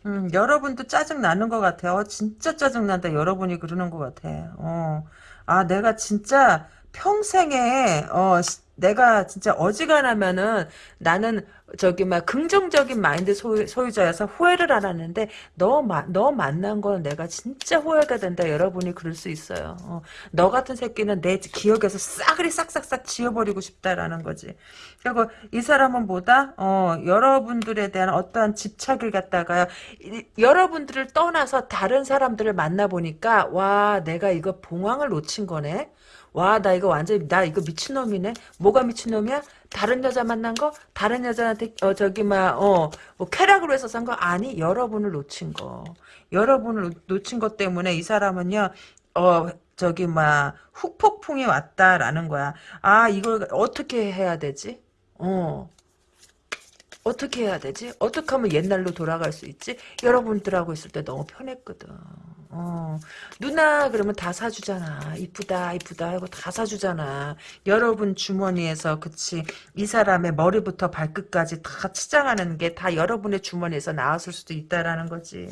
음, 여러분도 짜증나는 것 같아요. 어, 진짜 짜증난다. 여러분이 그러는 것 같아. 어. 아, 내가 진짜 평생에, 어, 내가 진짜 어지간하면은 나는 저기 막 긍정적인 마인드 소유, 소유자여서 후회를 안 하는데 너, 마, 너 만난 건 내가 진짜 후회가 된다. 여러분이 그럴 수 있어요. 어, 너 같은 새끼는 내 기억에서 싸그리 싹싹싹 지워버리고 싶다라는 거지. 그리고 이 사람은 뭐다? 어, 여러분들에 대한 어떠한 집착을 갖다가 이, 여러분들을 떠나서 다른 사람들을 만나보니까 와 내가 이거 봉황을 놓친 거네 와, 나 이거 완전, 나 이거 미친놈이네? 뭐가 미친놈이야? 다른 여자 만난 거? 다른 여자한테, 어, 저기, 막, 어, 뭐, 쾌락으로 해서 산 거? 아니, 여러분을 놓친 거. 여러분을 놓친 것 때문에 이 사람은요, 어, 저기, 막, 후폭풍이 왔다라는 거야. 아, 이걸 어떻게 해야 되지? 어. 어떻게 해야 되지? 어떻게 하면 옛날로 돌아갈 수 있지? 여러분들하고 있을 때 너무 편했거든. 어, 누나 그러면 다 사주잖아. 이쁘다 이쁘다 하고 다 사주잖아. 여러분 주머니에서 그치 이 사람의 머리부터 발끝까지 다 치장하는 게 다 여러분의 주머니에서 나왔을 수도 있다라는 거지.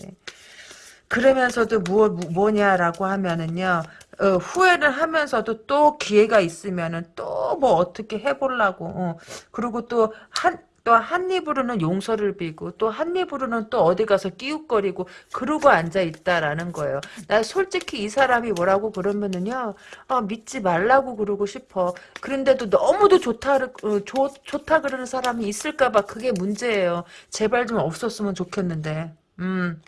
그러면서도 뭐, 뭐냐라고 하면은요 어, 후회를 하면서도 또 기회가 있으면은 또 뭐 어떻게 해보려고 어. 그리고 또 한 또 한 입으로는 용서를 빌고 또 한 입으로는 또 어디 가서 끼웃거리고 그러고 앉아 있다라는 거예요. 나 솔직히 이 사람이 뭐라고 그러면은요. 어, 믿지 말라고 그러고 싶어. 그런데도 너무도 좋다 어, 좋, 좋다 그러는 사람이 있을까봐 그게 문제예요. 제발 좀 없었으면 좋겠는데. 음.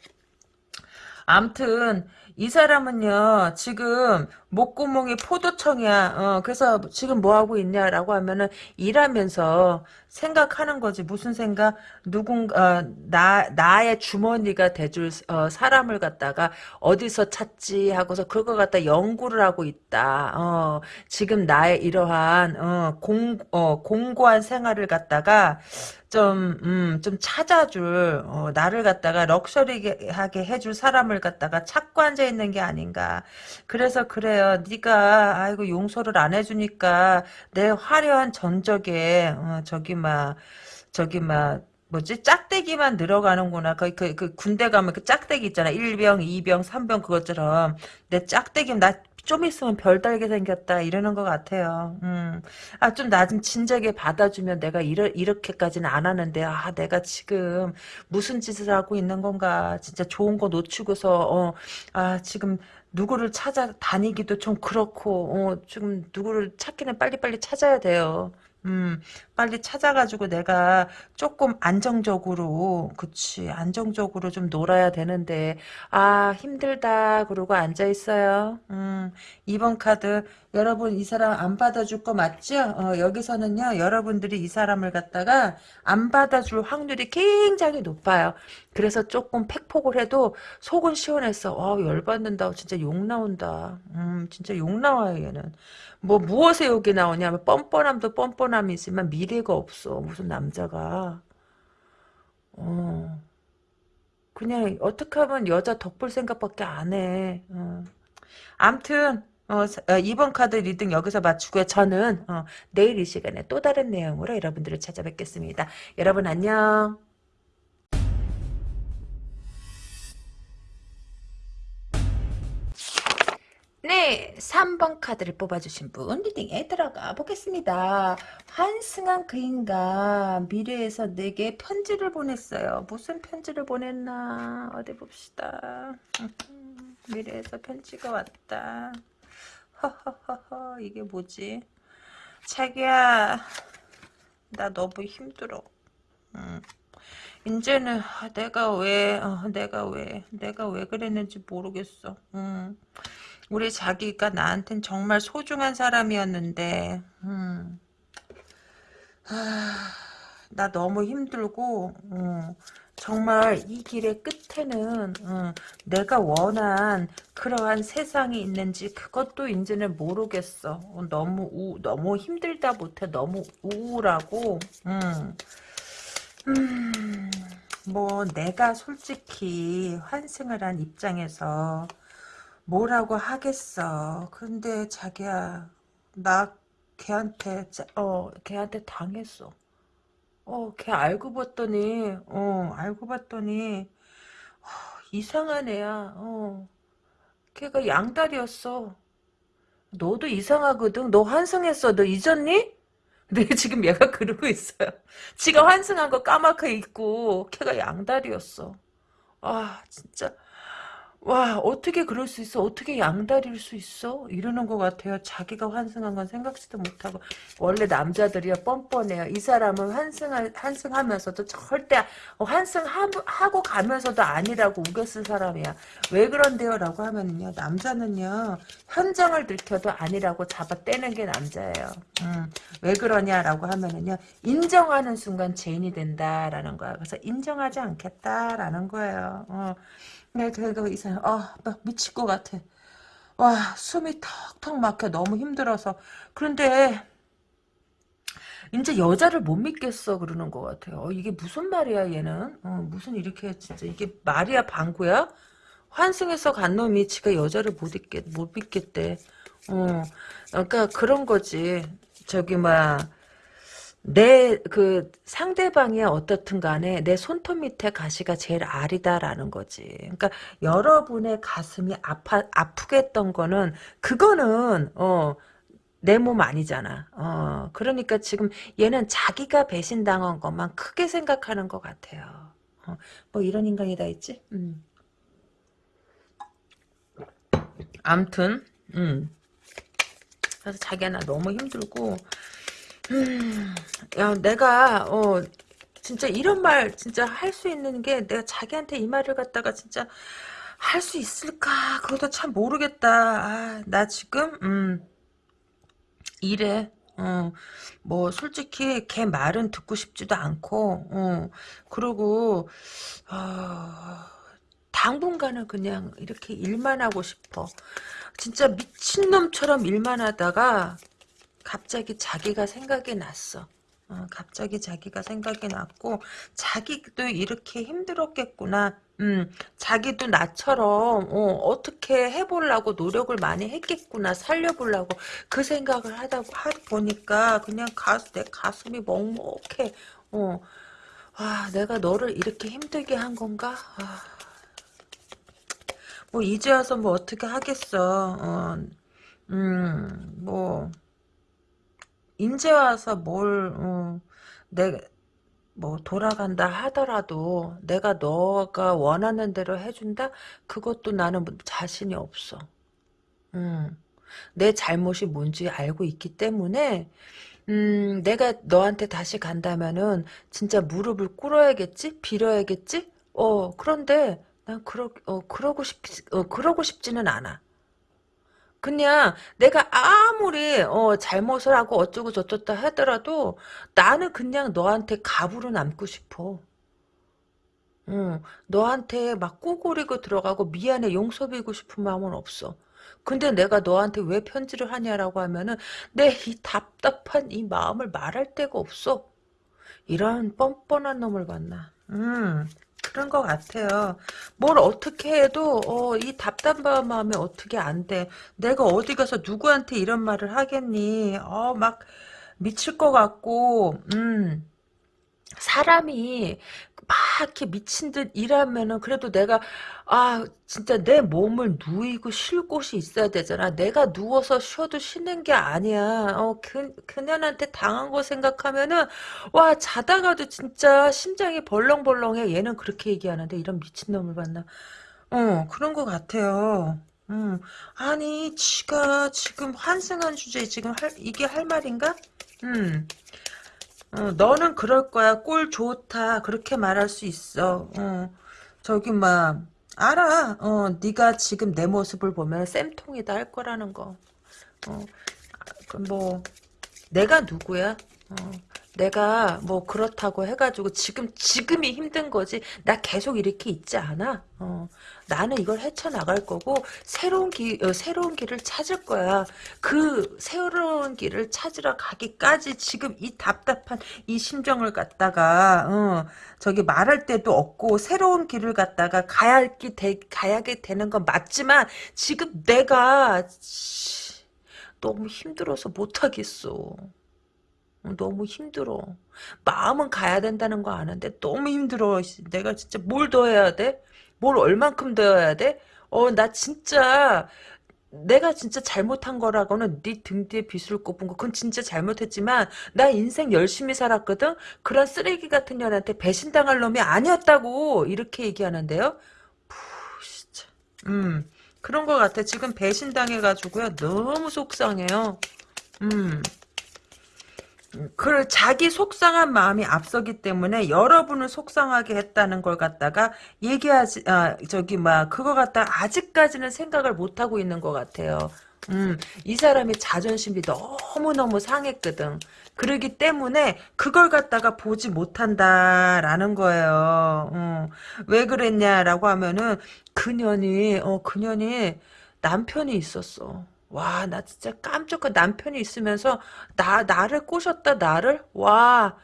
암튼 이 사람은요, 지금 목구멍이 포도청이야. 어, 그래서 지금 뭐 하고 있냐라고 하면은 일하면서 생각하는 거지. 무슨 생각? 누군가, 어, 나, 나의 주머니가 돼줄, 어, 사람을 갖다가 어디서 찾지 하고서 그거 갖다 연구를 하고 있다. 어, 지금 나의 이러한, 어, 공, 어, 공고한 생활을 갖다가 좀, 음, 좀 찾아줄, 어, 나를 갖다가 럭셔리하게 해줄 사람을 갖다가 찾고 앉아있는 게 아닌가. 그래서 그래 요. 네가 아이고, 용서를 안 해주니까 내 화려한 전적에, 어, 저기, 막, 저기, 막, 뭐지? 짝대기만 늘어가는구나. 그, 그, 그 군대 가면 그 짝대기 있잖아. 1병, 2병, 3병 그것처럼. 내 짝대기, 나 좀 있으면 별 달게 생겼다. 이러는 것 같아요. 음. 아, 좀 나 좀 진작에 받아주면 내가 이러, 이렇게까지는 안 하는데, 아, 내가 지금 무슨 짓을 하고 있는 건가. 진짜 좋은 거 놓치고서, 어, 아, 지금 누구를 찾아 다니기도 좀 그렇고, 어, 지금 누구를 찾기는 빨리빨리 찾아야 돼요. 음, 빨리 찾아가지고 내가 조금 안정적으로, 그치, 안정적으로 좀 놀아야 되는데, 아, 힘들다, 그러고 앉아있어요. 음, 2번 카드, 여러분, 이 사람 안 받아줄 거 맞죠? 어, 여기서는요, 여러분들이 이 사람을 갖다가 안 받아줄 확률이 굉장히 높아요. 그래서 조금 팩폭을 해도 속은 시원했어. 어, 열받는다. 진짜 욕 나온다. 음, 진짜 욕 나와요, 얘는. 뭐 무엇에 욕이 나오냐 면 뻔뻔함도 뻔뻔함이지만 미래가 없어 무슨 남자가 어 그냥 어떻게 하면 여자 덕볼 생각밖에 안 해 어. 암튼 어, 어, 이번 카드 reading 여기서 마치고요. 저는 어, 내일 이 시간에 또 다른 내용으로 여러분들을 찾아뵙겠습니다. 여러분 안녕. 네, 3번 카드를 뽑아주신 분 reading에 들어가 보겠습니다. 환승한 그 인간 미래에서 내게 편지를 보냈어요. 무슨 편지를 보냈나 어디 봅시다. 미래에서 편지가 왔다. 허허허허 이게 뭐지? 자기야 나 너무 힘들어. 음. 이제는 내가 왜 어, 내가 왜 내가 왜 그랬는지 모르겠어. 음. 우리 자기가 나한텐 정말 소중한 사람이었는데 음. 하, 나 너무 힘들고 음, 정말 이 길의 끝에는 음, 내가 원한 그러한 세상이 있는지 그것도 이제는 모르겠어. 어, 너무 우, 너무 힘들다 못해 너무 우울하고 음, 음, 뭐 내가 솔직히 환승을 한 입장에서 뭐라고 하겠어. 근데 자기야, 나 걔한테, 어, 걔한테 당했어. 어, 걔 알고 봤더니, 어, 알고 봤더니, 어, 이상한 애야, 어. 걔가 양다리였어. 너도 이상하거든. 너 환승했어. 너 잊었니? 네, 지금 얘가 그러고 있어요. 지가 환승한 거 까맣게 잊고, 걔가 양다리였어. 아, 진짜. 와 어떻게 그럴 수 있어? 어떻게 양다리일 수 있어? 이러는 것 같아요. 자기가 환승한 건 생각지도 못하고. 원래 남자들이야 뻔뻔해요. 이 사람은 환승할 환승하면서도 절대 환승하고 가면서도 아니라고 우겼을 사람이야. 왜 그런데요? 라고 하면요 남자는요 현장을 들켜도 아니라고 잡아 떼는 게 남자예요. 음, 왜 그러냐 라고 하면은요 인정하는 순간 죄인이 된다라는 거야. 그래서 인정하지 않겠다라는 거예요. 어. 네, 그래도 이상, 아, 막 미칠 것 같아. 와, 숨이 턱턱 막혀. 너무 힘들어서. 그런데, 이제 여자를 못 믿겠어. 그러는 것 같아요. 어, 이게 무슨 말이야, 얘는? 어, 무슨 이렇게, 진짜, 이게 말이야, 방구야? 환승해서 간 놈이 지가 여자를 못 믿겠, 못 믿겠대. 어, 그러니까 그런 거지. 저기, 막, 내 그 상대방이 어떻든 간에 내 손톱 밑에 가시가 제일 아리다라는 거지. 그러니까 여러분의 가슴이 아파 아프게 했던 거는 그거는 어 내몸 아니잖아. 어 그러니까 지금 얘는 자기가 배신당한 것만 크게 생각하는 것 같아요. 어, 뭐 이런 인간이 다 있지. 음. 암튼 음. 그래서 자기가 나 너무 힘들고 음, 야, 내가, 어, 진짜 이런 말 진짜 할 수 있는 게 내가 자기한테 이 말을 갖다가 진짜, 할 수 있을까? 그것도 참 모르겠다. 아, 나 지금, 음, 이래. 어, 뭐, 솔직히, 걔 말은 듣고 싶지도 않고, 어, 그러고, 아, 당분간은 그냥 이렇게 일만 하고 싶어. 진짜 미친놈처럼 일만 하다가, 갑자기 자기가 생각이 났어. 어, 갑자기 자기가 생각이 났고 자기도 이렇게 힘들었겠구나. 음, 자기도 나처럼 어, 떻게 해보려고 노력을 많이 했겠구나. 살려보려고 그 생각을 하다 하 보니까 그냥 가수 내 가슴이 먹먹해. 어, 아, 내가 너를 이렇게 힘들게 한 건가? 아, 뭐 이제 와서 뭐 어떻게 하겠어. 어, 음, 뭐. 인제 와서 뭘, 어, 내, 뭐, 돌아간다 하더라도 내가 너가 원하는 대로 해준다? 그것도 나는 뭐 자신이 없어. 음, 내 잘못이 뭔지 알고 있기 때문에, 음, 내가 너한테 다시 간다면은, 진짜 무릎을 꿇어야겠지? 빌어야겠지? 어, 그런데, 난 그러, 어, 그러고 싶, 어, 그러고 싶지는 않아. 그냥 내가 아무리 어, 잘못을 하고 어쩌고 저쩌다 하더라도 나는 그냥 너한테 갑으로 남고 싶어. 응, 너한테 막 꼬고리고 들어가고 미안해 용서 빌고 싶은 마음은 없어. 근데 내가 너한테 왜 편지를 하냐라고 하면은 내 이 답답한 이 마음을 말할 데가 없어. 이런 뻔뻔한 놈을 만나. 음. 그런 것 같아요. 뭘 어떻게 해도 어, 이 답답한 마음에 어떻게 안 돼. 내가 어디 가서 누구한테 이런 말을 하겠니. 어, 막 미칠 것 같고 음. 사람이 막 이렇게 미친 듯 일하면은 그래도 내가 아 진짜 내 몸을 누이고 쉴 곳이 있어야 되잖아. 내가 누워서 쉬어도 쉬는 게 아니야. 어 그, 그년한테 당한 거 생각하면은 와 자다가도 진짜 심장이 벌렁벌렁해. 얘는 그렇게 얘기하는데 이런 미친놈을 봤나. 어 그런 것 같아요. 음 아니 지가 지금 환승한 주제에 지금 할 이게 할 말인가? 음 어, 너는 그럴 거야. 꼴 좋다. 그렇게 말할 수 있어. 어, 저기 막 알아. 어, 네가 지금 내 모습을 보면 쌤통이다 할 거라는 거. 어, 그뭐 내가 누구야? 어, 내가 뭐 그렇다고 해가지고 지금 지금이 힘든 거지. 나 계속 이렇게 있지 않아. 어, 나는 이걸 헤쳐나갈 거고 새로운 길 어, 새로운 길을 찾을 거야. 그 새로운 길을 찾으러 가기까지 지금 이 답답한 이 심정을 갖다가 어, 저기 말할 때도 없고 새로운 길을 갖다가 가야 되, 가야게 되는 건 맞지만 지금 내가 치, 너무 힘들어서 못하겠어. 너무 힘들어. 마음은 가야 된다는 거 아는데 너무 힘들어. 내가 진짜 뭘 더 해야 돼? 뭘 얼만큼 더 해야 돼? 어, 나 진짜 내가 진짜 잘못한 거라고는 네 등 뒤에 빗을 꼽은 거 그건 진짜 잘못했지만 나 인생 열심히 살았거든? 그런 쓰레기 같은 년한테 배신당할 놈이 아니었다고 이렇게 얘기하는데요? 푸 진짜 음 그런 거 같아 지금 배신당해가지고요 너무 속상해요 음 그 자기 속상한 마음이 앞서기 때문에 여러분을 속상하게 했다는 걸 갖다가 얘기하지 아 저기 막 그거 갖다 아직까지는 생각을 못 하고 있는 것 같아요. 음, 이 사람이 자존심이 너무너무 상했거든. 그러기 때문에 그걸 갖다가 보지 못한다라는 거예요. 어, 왜 그랬냐라고 하면은 그년이 어 그년이 남편이 있었어. 와, 나 진짜 깜짝그 남편이 있으면서 나 나를 꼬셨다 나를 와.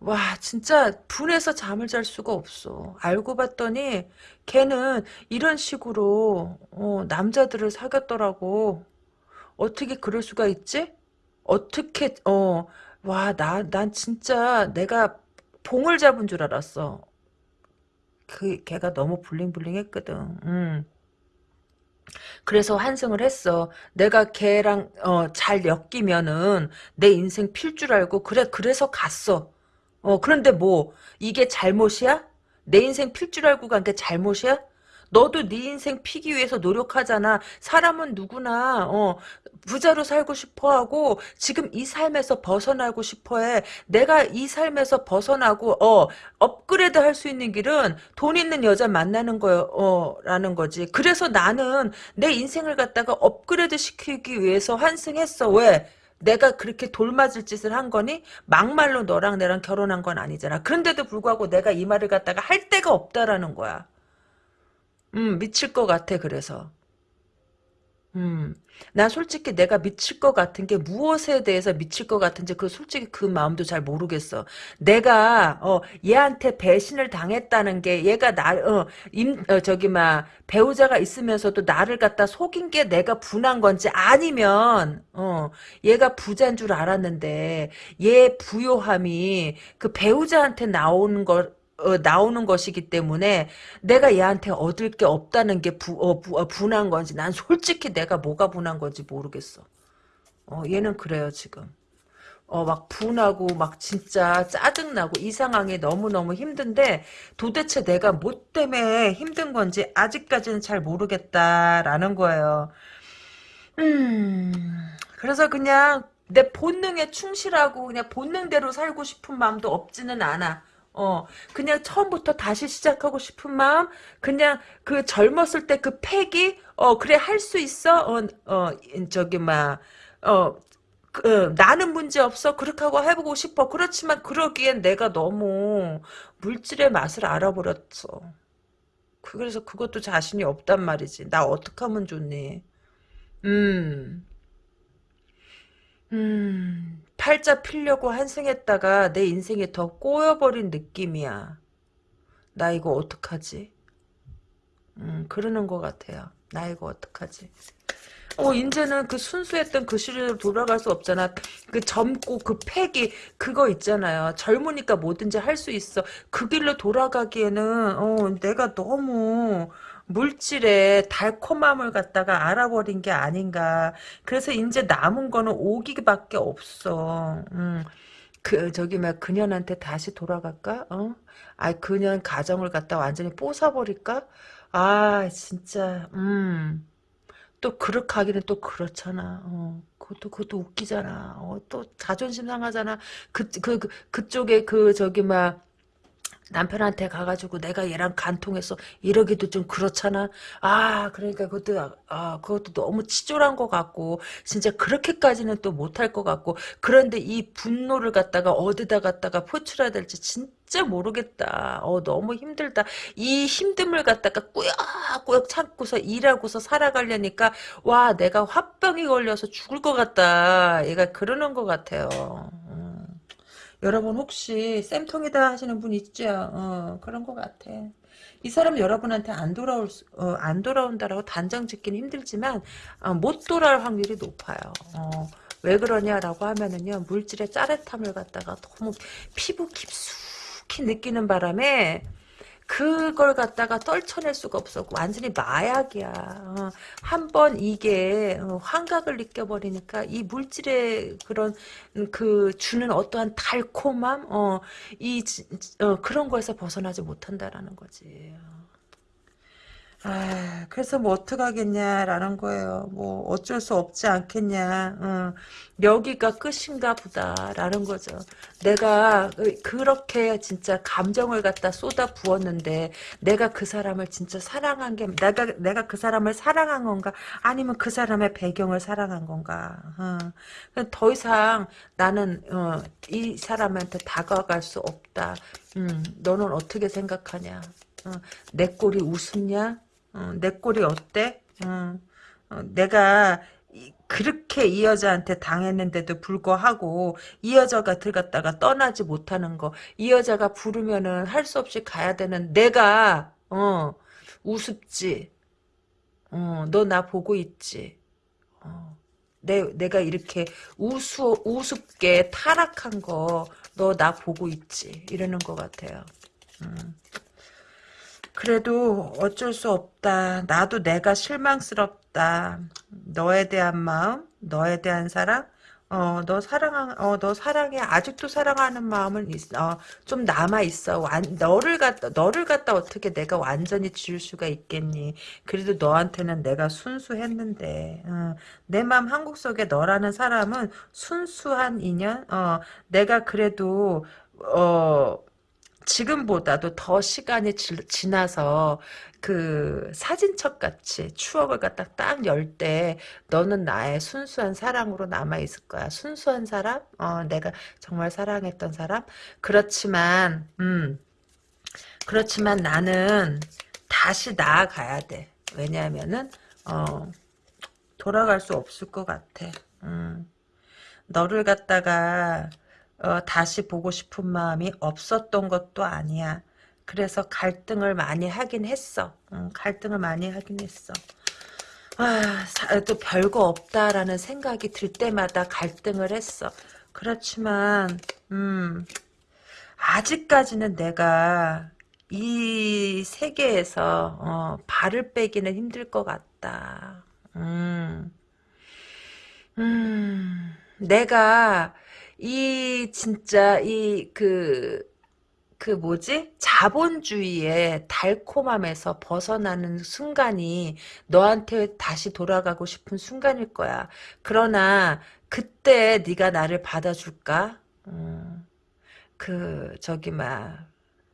와, 진짜 분해서 잠을 잘 수가 없어. 알고 봤더니 걔는 이런 식으로 어, 남자들을 사귀었더라고. 어떻게 그럴 수가 있지? 어떻게 어, 와, 나 난 진짜 내가 봉을 잡은 줄 알았어. 그 걔가 너무 블링블링했거든. 음. 그래서 환승을 했어. 내가 걔랑 어, 잘 엮이면은 내 인생 필 줄 알고 그래 그래서 갔어. 어 그런데 뭐 이게 잘못이야? 내 인생 필 줄 알고 간 게 잘못이야? 너도 네 인생 피기 위해서 노력하잖아. 사람은 누구나 어 부자로 살고 싶어하고 지금 이 삶에서 벗어나고 싶어해. 내가 이 삶에서 벗어나고 어 업그레이드 할 수 있는 길은 돈 있는 여자 만나는 거요. 어 라는 거지. 그래서 나는 내 인생을 갖다가 업그레이드 시키기 위해서 환승했어. 왜? 내가 그렇게 돌맞을 짓을 한 거니? 막말로 너랑 나랑 결혼한 건 아니잖아. 그런데도 불구하고 내가 이 말을 갖다가 할 데가 없다라는 거야. 음, 미칠 것 같아, 그래서. 음, 난 솔직히 내가 미칠 것 같은 게 무엇에 대해서 미칠 것 같은지 그 솔직히 그 마음도 잘 모르겠어. 내가 어 얘한테 배신을 당했다는 게 얘가 나어임 어, 저기 막 배우자가 있으면서도 나를 갖다 속인 게 내가 분한 건지 아니면 어 얘가 부자인 줄 알았는데 얘 부요함이 그 배우자한테 나오는 거 어, 나오는 것이기 때문에 내가 얘한테 얻을 게 없다는 게 부, 어, 부, 어, 분한 건지 난 솔직히 내가 뭐가 분한 건지 모르겠어. 어, 얘는 그래요 지금. 어, 막 분하고 막 진짜 짜증나고 이 상황이 너무너무 힘든데 도대체 내가 뭐 때문에 힘든 건지 아직까지는 잘 모르겠다라는 거예요. 음, 그래서 그냥 내 본능에 충실하고 그냥 본능대로 살고 싶은 마음도 없지는 않아. 어, 그냥 처음부터 다시 시작하고 싶은 마음, 그냥 그 젊었을 때 그 패기, 어, 그래, 할 수 있어? 어, 어, 저기, 막, 어, 그, 어, 나는 문제 없어. 그렇게 하고 해보고 싶어. 그렇지만 그러기엔 내가 너무 물질의 맛을 알아버렸어. 그래서 그것도 자신이 없단 말이지. 나 어떻게 하면 좋니? 음. 음, 팔자 피려고 한승했다가 내 인생이 더 꼬여버린 느낌이야. 나 이거 어떡하지? 음, 그러는 것 같아요. 나 이거 어떡하지? 어, 이제는 그 순수했던 그 시절로 돌아갈 수 없잖아. 그 젊고 그 패기, 그거 있잖아요. 젊으니까 뭐든지 할 수 있어. 그 길로 돌아가기에는, 어, 내가 너무, 물질의 달콤함을 갖다가 알아버린 게 아닌가. 그래서 이제 남은 거는 오기밖에 없어. 음. 그 저기 막 그년한테 다시 돌아갈까? 어? 아 그년 가정을 갖다 완전히 뽀사버릴까? 아 진짜 음. 또 그렇게 하기는 또 그렇잖아. 어. 그것도 그것도 웃기잖아. 어, 또 자존심 상하잖아. 그그 그, 그쪽에 그 저기 막 남편한테 가가지고 내가 얘랑 간통해서 이러기도 좀 그렇잖아. 아, 그러니까 그것도, 아, 그것도 너무 치졸한 것 같고, 진짜 그렇게까지는 또 못할 것 같고, 그런데 이 분노를 갖다가 어디다 갖다가 포출해야 될지 진짜 모르겠다. 어, 너무 힘들다. 이 힘듦을 갖다가 꾸역꾸역 참고서 일하고서 살아가려니까, 와, 내가 화병이 걸려서 죽을 것 같다. 얘가 그러는 것 같아요. 여러분 혹시 쌤통이다 하시는 분 있죠? 어, 그런 것 같아. 이 사람 여러분한테 안 돌아올 수, 어, 안 돌아온다라고 단정 짓기는 힘들지만 어, 못 돌아올 확률이 높아요. 어, 왜 그러냐라고 하면은요 물질의 짜릿함을 갖다가 너무 피부 깊숙이 느끼는 바람에 그걸 갖다가 떨쳐낼 수가 없어. 완전히 마약이야. 어, 한번 이게 어, 환각을 느껴버리니까 이 물질의 그런 그 주는 어떠한 달콤함, 어, 이 어, 그런 거에서 벗어나지 못한다라는 거지. 아, 그래서 뭐 어떡하겠냐라는 거예요. 뭐 어쩔 수 없지 않겠냐. 어, 여기가 끝인가 보다라는 거죠. 내가 그렇게 진짜 감정을 갖다 쏟아 부었는데 내가 그 사람을 진짜 사랑한 게 내가 내가 그 사람을 사랑한 건가 아니면 그 사람의 배경을 사랑한 건가. 어. 더 이상 나는 어, 이 사람한테 다가갈 수 없다. 음, 너는 어떻게 생각하냐? 어, 내 꼴이 우습냐? 어, 내 꼴이 어때? 어, 어, 내가 그렇게 이 여자한테 당했는데도 불구하고 이 여자가 들어갔다가 떠나지 못하는 거, 이 여자가 부르면은 할 수 없이 가야 되는 내가 어 우습지. 어, 너 나 보고 있지. 어, 내 내가 이렇게 우수 우습게 타락한 거 너 나 보고 있지. 이러는 것 같아요. 음. 그래도 어쩔 수 없다. 나도 내가 실망스럽다. 너에 대한 마음, 너에 대한 사랑, 어, 너 사랑, 어, 너 사랑해. 아직도 사랑하는 마음은 있, 어, 좀 남아 있어. 완, 너를 갖다, 너를 갖다 어떻게 내가 완전히 지울 수가 있겠니? 그래도 너한테는 내가 순수했는데, 어, 내 마음 한국 속에 너라는 사람은 순수한 인연, 어, 내가 그래도, 어, 지금보다도 더 시간이 지, 나서 그 사진첩 같이 추억을 갖다 딱 열 때 너는 나의 순수한 사랑으로 남아 있을 거야. 순수한 사람? 어, 내가 정말 사랑했던 사람? 그렇지만 음. 그렇지만 나는 다시 나아가야 돼. 왜냐하면은 어, 돌아갈 수 없을 것 같아. 음. 너를 갖다가 어, 다시 보고 싶은 마음이 없었던 것도 아니야. 그래서 갈등을 많이 하긴 했어. 응, 갈등을 많이 하긴 했어. 아, 또 별거 없다라는 생각이 들 때마다 갈등을 했어. 그렇지만, 음, 아직까지는 내가 이 세계에서, 어, 발을 빼기는 힘들 것 같다. 음, 음, 내가 이 진짜 이그그 뭐지? 자본주의의 달콤함에서 벗어나는 순간이 너한테 다시 돌아가고 싶은 순간일 거야. 그러나 그때 네가 나를 받아줄까? 음, 그 저기 막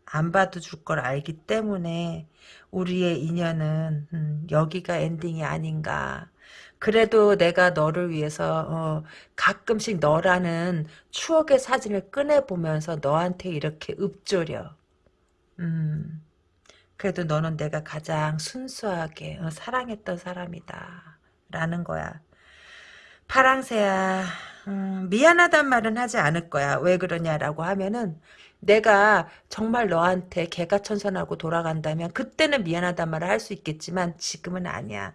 안 받아줄 걸 알기 때문에 우리의 인연은 음, 여기가 엔딩이 아닌가. 그래도 내가 너를 위해서 어, 가끔씩 너라는 추억의 사진을 꺼내보면서 너한테 이렇게 읊조려. 음, 그래도 너는 내가 가장 순수하게 어, 사랑했던 사람이다. 라는 거야. 파랑새야 음, 미안하단 말은 하지 않을 거야. 왜 그러냐라고 하면은 내가 정말 너한테 개가 천선하고 돌아간다면 그때는 미안하단 말을 할 수 있겠지만 지금은 아니야.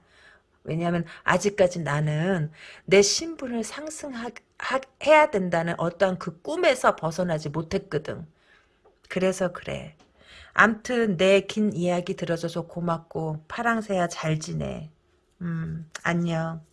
왜냐하면 아직까지 나는 내 신분을 상승해야 된다는 어떠한 그 꿈에서 벗어나지 못했거든. 그래서 그래. 암튼 내 긴 이야기 들어줘서 고맙고 파랑새야 잘 지내. 음 안녕.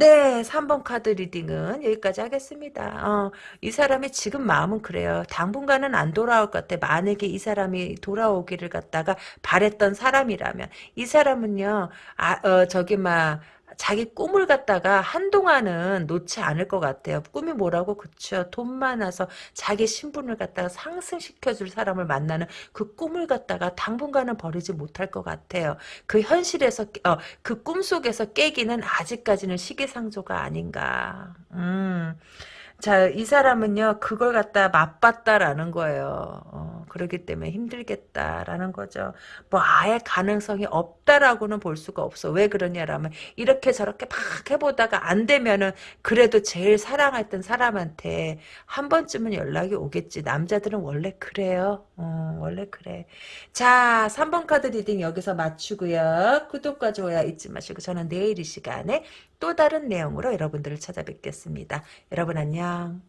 네, 3번 카드 reading은 여기까지 하겠습니다. 어, 이 사람이 지금 마음은 그래요. 당분간은 안 돌아올 것 같아. 만약에 이 사람이 돌아오기를 갖다가 바랬던 사람이라면 이 사람은요. 아, 어, 저기 막 자기 꿈을 갖다가 한동안은 놓지 않을 것 같아요. 꿈이 뭐라고? 그쵸. 돈 많아서 자기 신분을 갖다가 상승시켜줄 사람을 만나는 그 꿈을 갖다가 당분간은 버리지 못할 것 같아요. 그 현실에서, 어, 그 꿈속에서 깨기는 아직까지는 시기상조가 아닌가. 음. 자, 이 사람은요, 그걸 갖다 맛봤다라는 거예요. 어, 그러기 때문에 힘들겠다라는 거죠. 뭐, 아예 가능성이 없다라고는 볼 수가 없어. 왜 그러냐라면, 이렇게 저렇게 막 해보다가 안 되면은, 그래도 제일 사랑했던 사람한테 한 번쯤은 연락이 오겠지. 남자들은 원래 그래요. 어, 원래 그래. 자, 3번 카드 reading 여기서 마치고요. 구독과 좋아요 잊지 마시고, 저는 내일 이 시간에 또 다른 내용으로 여러분들을 찾아뵙겠습니다. 여러분 안녕.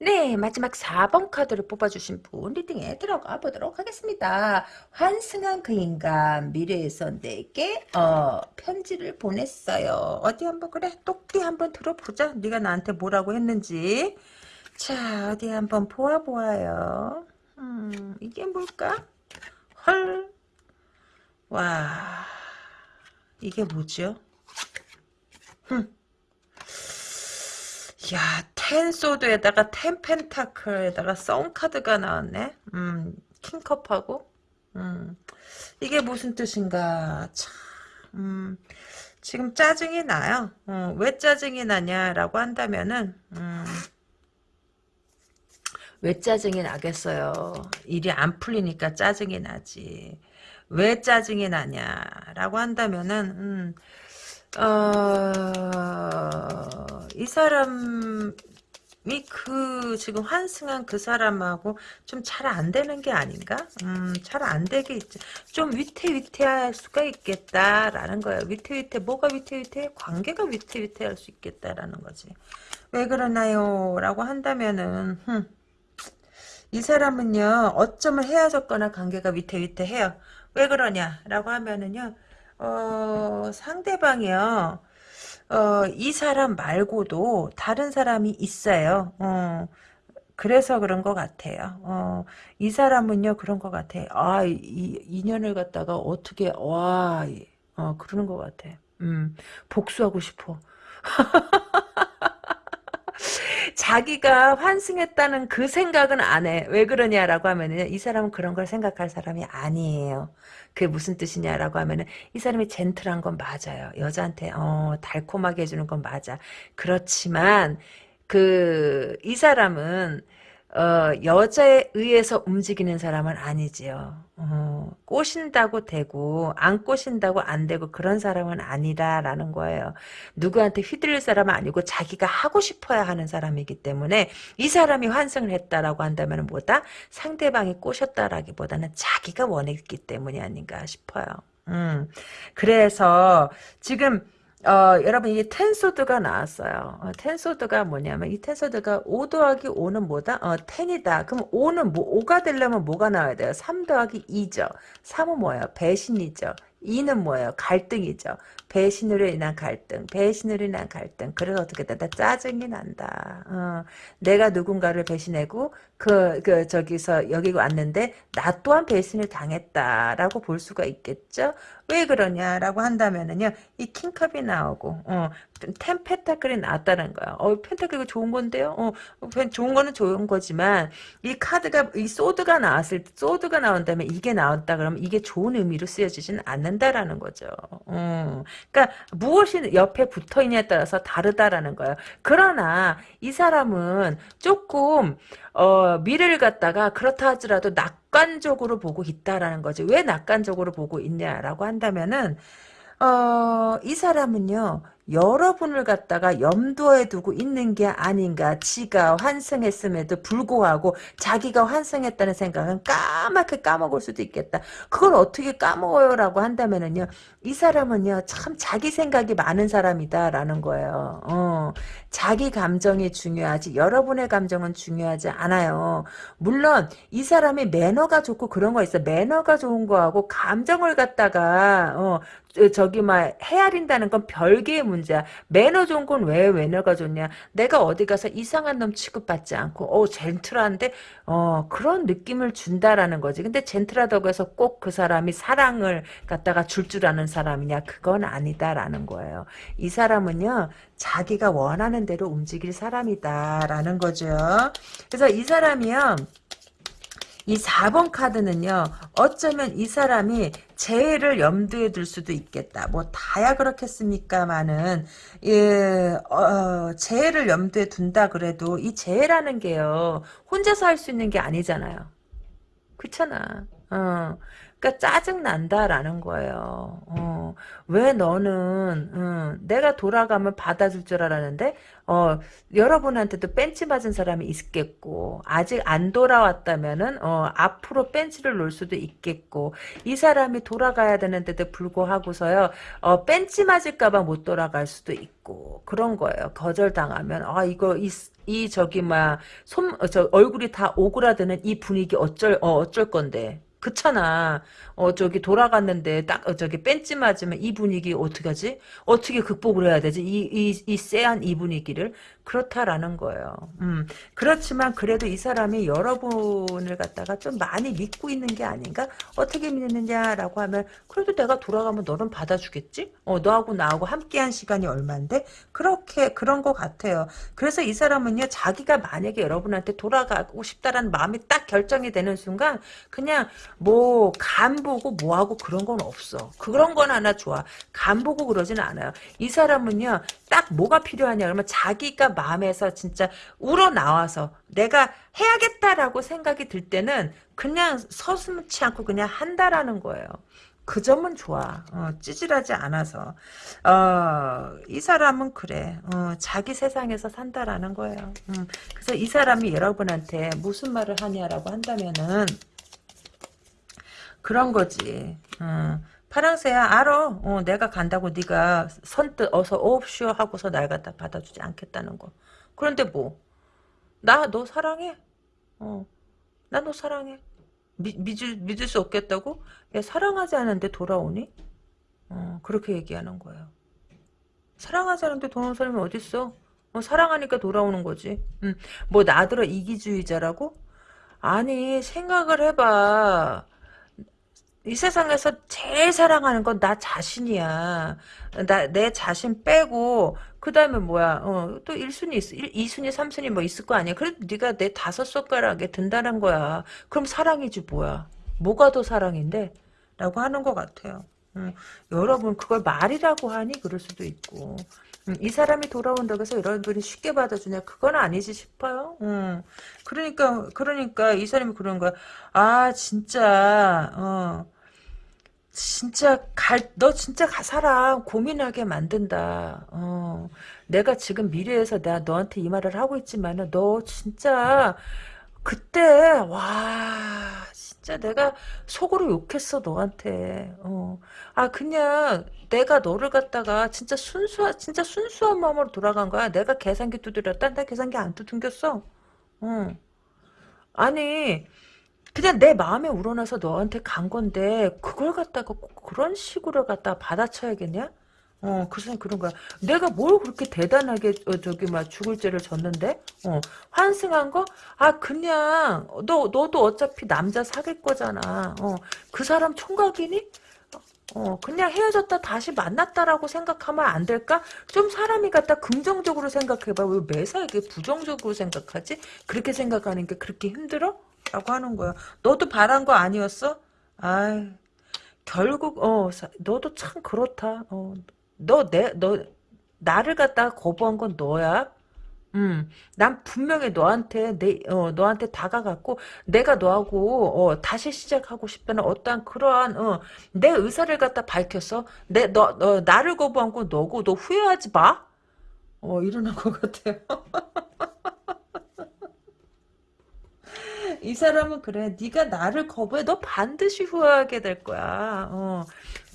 네, 마지막 4번 카드를 뽑아주신 분 reading에 들어가 보도록 하겠습니다. 환승한 그 인간 미래에서 내게 어, 편지를 보냈어요. 어디 한번 그래 똑띠 한번 들어보자. 네가 나한테 뭐라고 했는지. 자, 어디 한번 보아보아요. 음, 이게 뭘까? 헐. 와. 이게 뭐죠? 흠. 야, 텐 소드에다가 텐 펜타클에다가 썬카드가 나왔네. 음, 킹컵하고. 음. 이게 무슨 뜻인가? 참. 음. 지금 짜증이 나요. 어, 왜 짜증이 나냐라고 한다면은 음. 왜 짜증이 나겠어요. 일이 안 풀리니까 짜증이 나지. 왜 짜증이 나냐라고 한다면은 음, 어, 이 사람이 그 지금 환승한 그 사람하고 좀 잘 안 되는 게 아닌가? 음, 잘 안 되게 있지. 좀 위태위태할 수가 있겠다라는 거예요. 위태위태 뭐가 위태위태? 관계가 위태위태할 수 있겠다라는 거지. 왜 그러나요? 라고 한다면은 흠. 이 사람은요 어쩌면 헤어졌거나 관계가 위태위태해요 왜 그러냐라고 하면은요 어, 상대방이요. 어, 이 사람 말고도 다른 사람이 있어요. 어, 그래서 그런 것 같아요. 어, 이 사람은요, 그런 것 같아. 아, 이, 이 인연을 갖다가 어떻게, 와, 어, 그러는 것 같아. 음, 복수하고 싶어. 자기가 환승했다는 그 생각은 안 해. 왜 그러냐라고 하면은 이 사람은 그런 걸 생각할 사람이 아니에요. 그게 무슨 뜻이냐라고 하면은 이 사람이 젠틀한 건 맞아요. 여자한테 어 달콤하게 해주는 건 맞아. 그렇지만 그 이 사람은 어, 여자에 의해서 움직이는 사람은 아니지요. 어, 꼬신다고 되고 안 꼬신다고 안 되고 그런 사람은 아니다라는 거예요. 누구한테 휘둘릴 사람은 아니고 자기가 하고 싶어야 하는 사람이기 때문에 이 사람이 환승을 했다라고 한다면 뭐다? 상대방이 꼬셨다라기보다는 자기가 원했기 때문이 아닌가 싶어요. 음, 그래서 지금 어, 여러분 이게 텐소드가 나왔어요. 어, 텐소드가 뭐냐면 이 텐소드가 5 더하기 5는 뭐다? 어, 10이다. 그럼 5는 뭐 5가 되려면 뭐가 나와야 돼요? 3 더하기 2죠. 3은 뭐예요? 배신이죠. 2는 뭐예요? 갈등이죠. 배신으로 인한 갈등, 배신으로 인한 갈등. 그래서 어떻게 된다? 짜증이 난다. 어, 내가 누군가를 배신하고 그, 그 저기서 여기 왔는데 나 또한 배신을 당했다라고 볼 수가 있겠죠. 왜 그러냐라고 한다면은요, 이 킹컵이 나오고, 어, 텐 펜타클이 나왔다는 거야. 어, 펜타클이 좋은 건데요. 어, 좋은 거는 좋은 거지만 이 카드가 이 소드가 나왔을 때 소드가 나온다면 이게 나왔다 그러면 이게 좋은 의미로 쓰여지지는 않는다라는 거죠. 어, 그러니까 무엇이 옆에 붙어 있냐에 따라서 다르다라는 거예요. 그러나 이 사람은 조금 어, 미래를 갖다가 그렇다 하더라도 낙관적으로 보고 있다라는 거지. 왜 낙관적으로 보고 있냐라고 한다면은 어, 이 사람은요. 여러분을 갖다가 염두에 두고 있는 게 아닌가. 지가 환승했음에도 불구하고 자기가 환승했다는 생각은 까맣게 까먹을 수도 있겠다. 그걸 어떻게 까먹어요 라고 한다면은요. 이 사람은요. 참 자기 생각이 많은 사람이다 라는 거예요. 어, 자기 감정이 중요하지 여러분의 감정은 중요하지 않아요. 물론 이 사람이 매너가 좋고 그런 거 있어. 매너가 좋은 거하고 감정을 갖다가 어, 저기 막 헤아린다는 건 별개의 문제 야. 매너 좋은 건 왜 매너가 좋냐? 내가 어디 가서 이상한 놈 취급받지 않고 어 젠틀한데 어 그런 느낌을 준다라는 거지. 근데 젠틀하다고 해서 꼭 그 사람이 사랑을 갖다가 줄줄 아는 사람이냐? 그건 아니다라는 거예요. 이 사람은요. 자기가 원하는 대로 움직일 사람이다라는 거죠. 그래서 이 사람이요. 이 4번 카드는요. 어쩌면 이 사람이 재해를 염두에 둘 수도 있겠다. 뭐 다야 그렇겠습니까만은 예, 어, 재해를 염두에 둔다 그래도 이 재해라는 게요. 혼자서 할 수 있는 게 아니잖아요. 그렇잖아. 어. 그러니까 짜증 난다라는 거예요. 어, 왜 너는 어, 내가 돌아가면 받아줄 줄 알았는데 어, 여러분한테도 벤치 맞은 사람이 있겠고 아직 안 돌아왔다면은 어, 앞으로 벤치를 놓을 수도 있겠고 이 사람이 돌아가야 되는데도 불구하고서요 어, 벤치 맞을까봐 못 돌아갈 수도 있고 그런 거예요. 거절당하면 아 이거 이, 이 저기 막손저 얼굴이 다 오그라드는 이 분위기 어쩔 어, 어쩔 건데 그렇잖아. 어 저기 돌아갔는데 딱 어, 저기 벤치 맞으면 이 분위기 어떻게 하지? 어떻게 극복을 해야 되지? 이 이 이 쎄한 이 분위기를 그렇다라는 거예요. 음 그렇지만 그래도 이 사람이 여러분을 갖다가 좀 많이 믿고 있는 게 아닌가? 어떻게 믿느냐라고 하면 그래도 내가 돌아가면 너는 받아주겠지? 어 너하고 나하고 함께한 시간이 얼마인데 그렇게 그런 것 같아요. 그래서 이 사람은요 자기가 만약에 여러분한테 돌아가고 싶다라는 마음이 딱 결정이 되는 순간 그냥 뭐 간 보고 뭐하고 그런 건 없어. 그런 건 하나 좋아. 간 보고 그러지는 않아요. 이 사람은요, 딱 뭐가 필요하냐 그러면 자기가 마음에서 진짜 우러나와서 내가 해야겠다라고 생각이 들 때는 그냥 서슴치 않고 그냥 한다라는 거예요. 그 점은 좋아. 어, 찌질하지 않아서. 어, 이 사람은 그래. 어, 자기 세상에서 산다라는 거예요. 음, 그래서 이 사람이 여러분한테 무슨 말을 하냐라고 한다면은 그런 거지. 어. 파랑새야 알아. 어, 내가 간다고 네가 선뜻 어서 오옵쇼 하고서 날 갖다 받아주지 않겠다는 거. 그런데 뭐? 나 너 사랑해? 어, 나 너 사랑해. 미, 믿을, 믿을 수 없겠다고? 야, 사랑하지 않은데 돌아오니? 어, 그렇게 얘기하는 거예요. 사랑하지 않는데 돌아오는 사람이 어딨어? 어, 사랑하니까 돌아오는 거지. 음, 뭐 나더러 이기주의자라고? 아니 생각을 해봐. 이 세상에서 제일 사랑하는 건 나 자신이야. 나, 내 자신 빼고, 그 다음에 뭐야, 어, 또 1순위, 있, 1, 2순위, 3순위 뭐 있을 거 아니야. 그래도 네가 내 다섯 손가락에 든다는 거야. 그럼 사랑이지 뭐야. 뭐가 더 사랑인데? 라고 하는 것 같아요. 음, 여러분 그걸 말이라고 하니 그럴 수도 있고 음, 이 사람이 돌아온다고 해서 여러분이 쉽게 받아주냐 그건 아니지 싶어요. 음, 그러니까 그러니까 이 사람이 그런 거야. 아 진짜 어 진짜 갈 너 진짜 가 사람 고민하게 만든다. 어 내가 지금 미래에서 내가 너한테 이 말을 하고 있지만은 너 진짜 그때 와 진짜 내가 속으로 욕했어 너한테 어. 아 그냥 내가 너를 갖다가 진짜 순수한 진짜 순수한 마음으로 돌아간 거야 내가 계산기 두드렸다 나 계산기 안 두들겼어 어. 아니 그냥 내 마음에 우러나서 너한테 간 건데 그걸 갖다가 꼭 그런 식으로 갖다가 받아쳐야겠냐 어, 그 사람 그런 거야. 내가 뭘 그렇게 대단하게, 어, 저기, 막, 죽을 죄를 졌는데? 어, 환승한 거? 아, 그냥, 너, 너도 어차피 남자 사귈 거잖아. 어, 그 사람 총각이니? 어, 그냥 헤어졌다 다시 만났다라고 생각하면 안 될까? 좀 사람이 갖다 긍정적으로 생각해봐. 왜 매사 이게 부정적으로 생각하지? 그렇게 생각하는 게 그렇게 힘들어? 라고 하는 거야. 너도 바란 거 아니었어? 아 결국, 어, 너도 참 그렇다. 어, 너, 내, 너, 나를 갖다가 거부한 건 너야? 음, 난 분명히 너한테, 내, 어, 너한테 다가갔고, 내가 너하고, 어, 다시 시작하고 싶다는 어떠한 그러한, 어, 내 의사를 갖다 밝혔어. 내, 너, 너, 나를 거부한 건 너고, 너 후회하지 마? 어, 이러는 것 같아요. 이 사람은 그래. 네가 나를 거부해. 너 반드시 후회하게 될 거야. 어.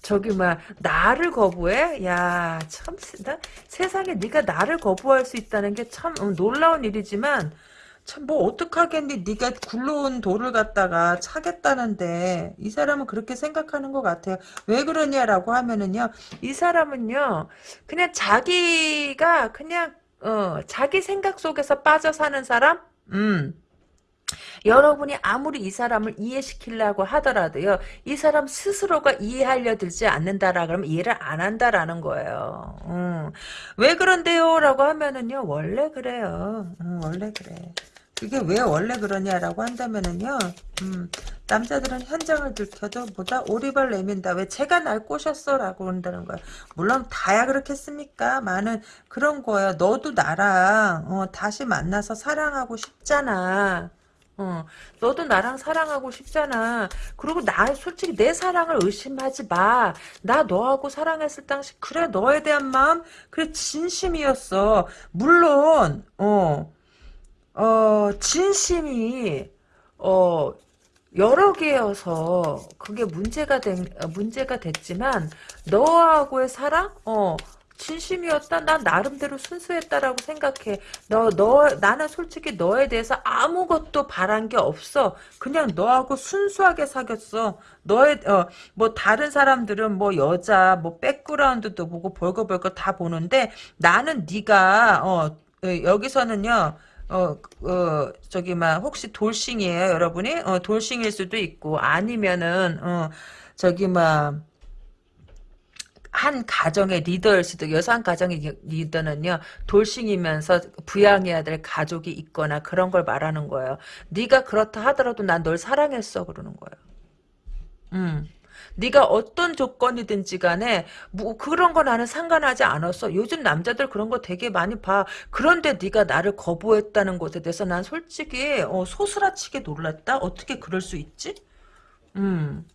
저기 막 나를 거부해? 야, 참 나, 세상에 네가 나를 거부할 수 있다는 게참 어, 놀라운 일이지만 참 뭐 어떡하겠니? 네가 굴러온 돌을 갖다가 차겠다는데 이 사람은 그렇게 생각하는 것 같아요. 왜 그러냐라고 하면은요. 이 사람은요. 그냥 자기가 그냥 어, 자기 생각 속에서 빠져 사는 사람? 음. 여러분이 아무리 이 사람을 이해시키려고 하더라도요. 이 사람 스스로가 이해하려 들지 않는다라 그러면 이해를 안 한다라는 거예요. 음. 왜 그런데요? 라고 하면은요. 원래 그래요. 음, 원래 그래. 그게 왜 원래 그러냐라고 한다면은요. 음, 남자들은 현장을 들켜도 보다 오리발 내민다. 왜 제가 날 꼬셨어? 라고 한다는 거야. 물론 다야 그렇겠습니까? 많은 그런 거야. 너도 나랑 어, 다시 만나서 사랑하고 싶잖아. 어, 너도 나랑 사랑하고 싶잖아. 그리고 나 솔직히 내 사랑을 의심하지 마. 나 너하고 사랑했을 당시 그래 너에 대한 마음 그래 진심이었어. 물론 어, 어 진심이 어 여러 개여서 그게 문제가 된 문제가 됐지만 너하고의 사랑 어 진심이었다. 난 나름대로 순수했다라고 생각해. 너, 너, 나는 솔직히 너에 대해서 아무것도 바란 게 없어. 그냥 너하고 순수하게 사귀었어. 너의, 어, 뭐, 다른 사람들은 뭐, 여자, 뭐, 백그라운드도 보고, 벌거벌거 다 보는데, 나는 네가 어, 어 여기서는요, 어, 어, 저기, 막, 혹시 돌싱이에요, 여러분이? 어, 돌싱일 수도 있고, 아니면은, 어, 저기, 막, 한 가정의 리더일 수도 여성 가정의 리더는요 돌싱이면서 부양해야 될 가족이 있거나 그런 걸 말하는 거예요. 네가 그렇다 하더라도 난 널 사랑했어 그러는 거예요. 음. 네가 어떤 조건이든지 간에 뭐 그런 거 나는 상관하지 않았어. 요즘 남자들 그런 거 되게 많이 봐. 그런데 네가 나를 거부했다는 것에 대해서 난 솔직히 어, 소스라치게 놀랐다. 어떻게 그럴 수 있지? 음.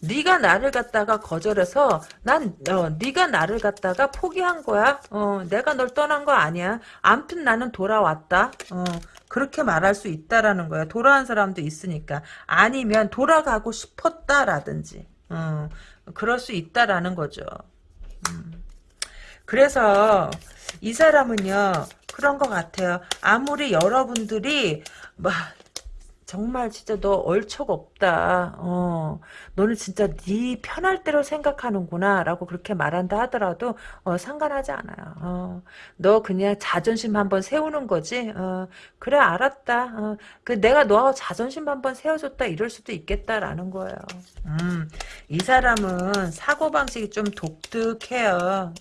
네가 나를 갖다가 거절해서 난 어, 네가 나를 갖다가 포기한 거야. 어, 내가 널 떠난 거 아니야. 암튼 나는 돌아왔다. 어, 그렇게 말할 수 있다라는 거야. 돌아온 사람도 있으니까. 아니면 돌아가고 싶었다라든지. 어, 그럴 수 있다라는 거죠. 음. 그래서 이 사람은요. 그런 것 같아요. 아무리 여러분들이 막 정말 진짜 너 얼척 없다. 어, 너는 진짜 네 편할 대로 생각하는구나. 라고 그렇게 말한다 하더라도, 어, 상관하지 않아요. 어, 너 그냥 자존심 한번 세우는 거지. 어, 그래, 알았다. 어, 그 내가 너하고 자존심 한번 세워줬다. 이럴 수도 있겠다라는 거예요. 음, 이 사람은 사고방식이 좀 독특해요.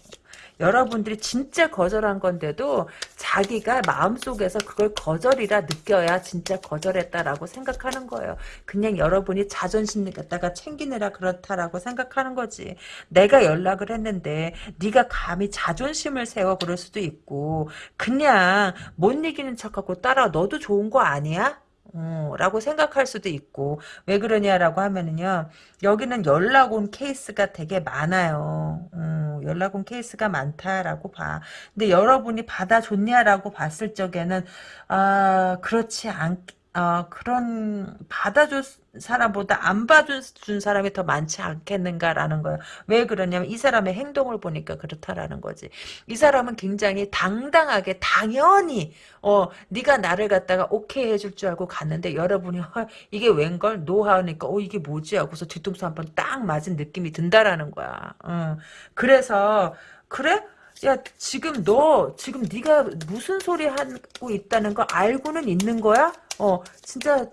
여러분들이 진짜 거절한 건데도 자기가 마음속에서 그걸 거절이라 느껴야 진짜 거절했다라고 생각하는 거예요. 그냥 여러분이 자존심 갖다가 챙기느라 그렇다라고 생각하는 거지. 내가 연락을 했는데 네가 감히 자존심을 세워 그럴 수도 있고 그냥 못 이기는 척하고 따라 너도 좋은 거 아니야? 어, 라고 생각할 수도 있고 왜 그러냐라고 하면은요 여기는 연락 온 케이스가 되게 많아요. 어, 연락 온 케이스가 많다라고 봐. 근데 여러분이 받아줬냐라고 봤을 적에는 아 그렇지 않 어, 그런 받아줄 사람보다 안 받아준 사람이 더 많지 않겠는가라는 거예요. 왜 그러냐면 이 사람의 행동을 보니까 그렇다라는 거지. 이 사람은 굉장히 당당하게 당연히 어 네가 나를 갖다가 오케이 해줄 줄 알고 갔는데 여러분이 어, 이게 웬걸 노하니까 어 이게 뭐지 하고서 뒤통수 한 번 딱 맞은 느낌이 든다라는 거야. 어. 그래서 그래? 야 지금 너 지금 네가 무슨 소리 하고 있다는 거 알고는 있는 거야? 어 진짜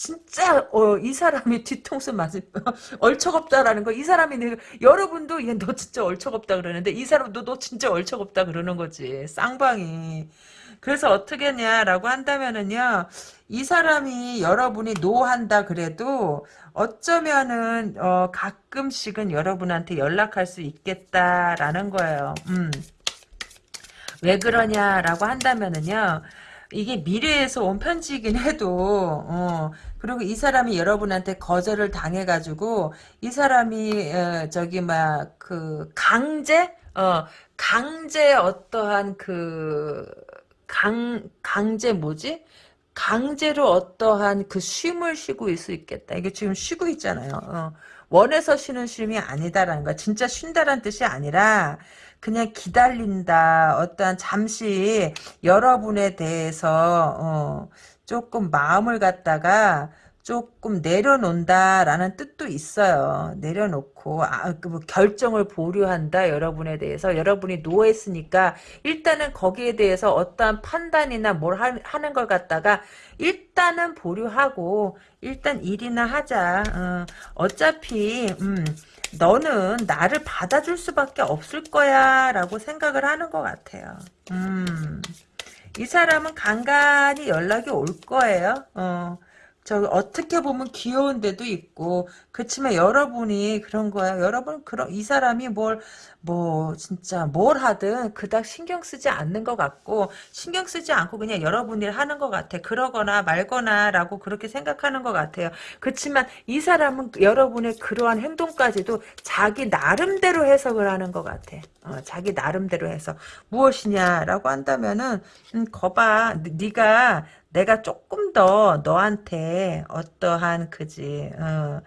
진짜 어, 이 사람이 뒤통수 맞을 얼척없다라는 거 이 사람이 내 여러분도 얘 너 진짜 얼척없다 그러는데 이 사람도 너 진짜 얼척없다 그러는 거지. 쌍방이. 그래서 어떻게 했냐라고 한다면은요 이 사람이 여러분이 노한다 그래도 어쩌면은 어, 가끔씩은 여러분한테 연락할 수 있겠다라는 거예요. 음. 왜 그러냐라고 한다면은요 이게 미래에서 온 편지이긴 해도 어, 그리고 이 사람이 여러분한테 거절을 당해가지고 이 사람이 어, 저기 막 그 강제 어 강제 어떠한 그 강 강제 뭐지 강제로 어떠한 그 쉼을 쉬고 있을 수 있겠다. 이게 지금 쉬고 있잖아요. 어. 원해서 쉬는 쉼이 아니다라는 거야. 진짜 쉰다란 뜻이 아니라 그냥 기다린다. 어떠한 잠시 여러분에 대해서 어, 조금 마음을 갖다가 조금 내려놓는다라는 뜻도 있어요. 내려놓고 아, 그 뭐 결정을 보류한다 여러분에 대해서 여러분이 노했으니까 일단은 거기에 대해서 어떠한 판단이나 뭘 하, 하는 걸 갖다가 일단은 보류하고 일단 일이나 하자. 어, 어차피 음, 너는 나를 받아줄 수밖에 없을 거야 라고 생각을 하는 것 같아요. 음, 이 사람은 간간히 연락이 올 거예요. 어, 저 어떻게 보면 귀여운 데도 있고 그렇지만 여러분이 그런 거야. 여러분 그런 이 사람이 뭘뭐 진짜 뭘 하든 그닥 신경 쓰지 않는 것 같고 신경 쓰지 않고 그냥 여러분 일 하는 것 같아. 그러거나 말거나 라고 그렇게 생각하는 것 같아요. 그렇지만 이 사람은 여러분의 그러한 행동까지도 자기 나름대로 해석을 하는 것 같아. 어, 자기 나름대로 해서 무엇이냐라고 한다면은 음, 거봐 네가 내가 조금 더 너한테 어떠한 그지 어,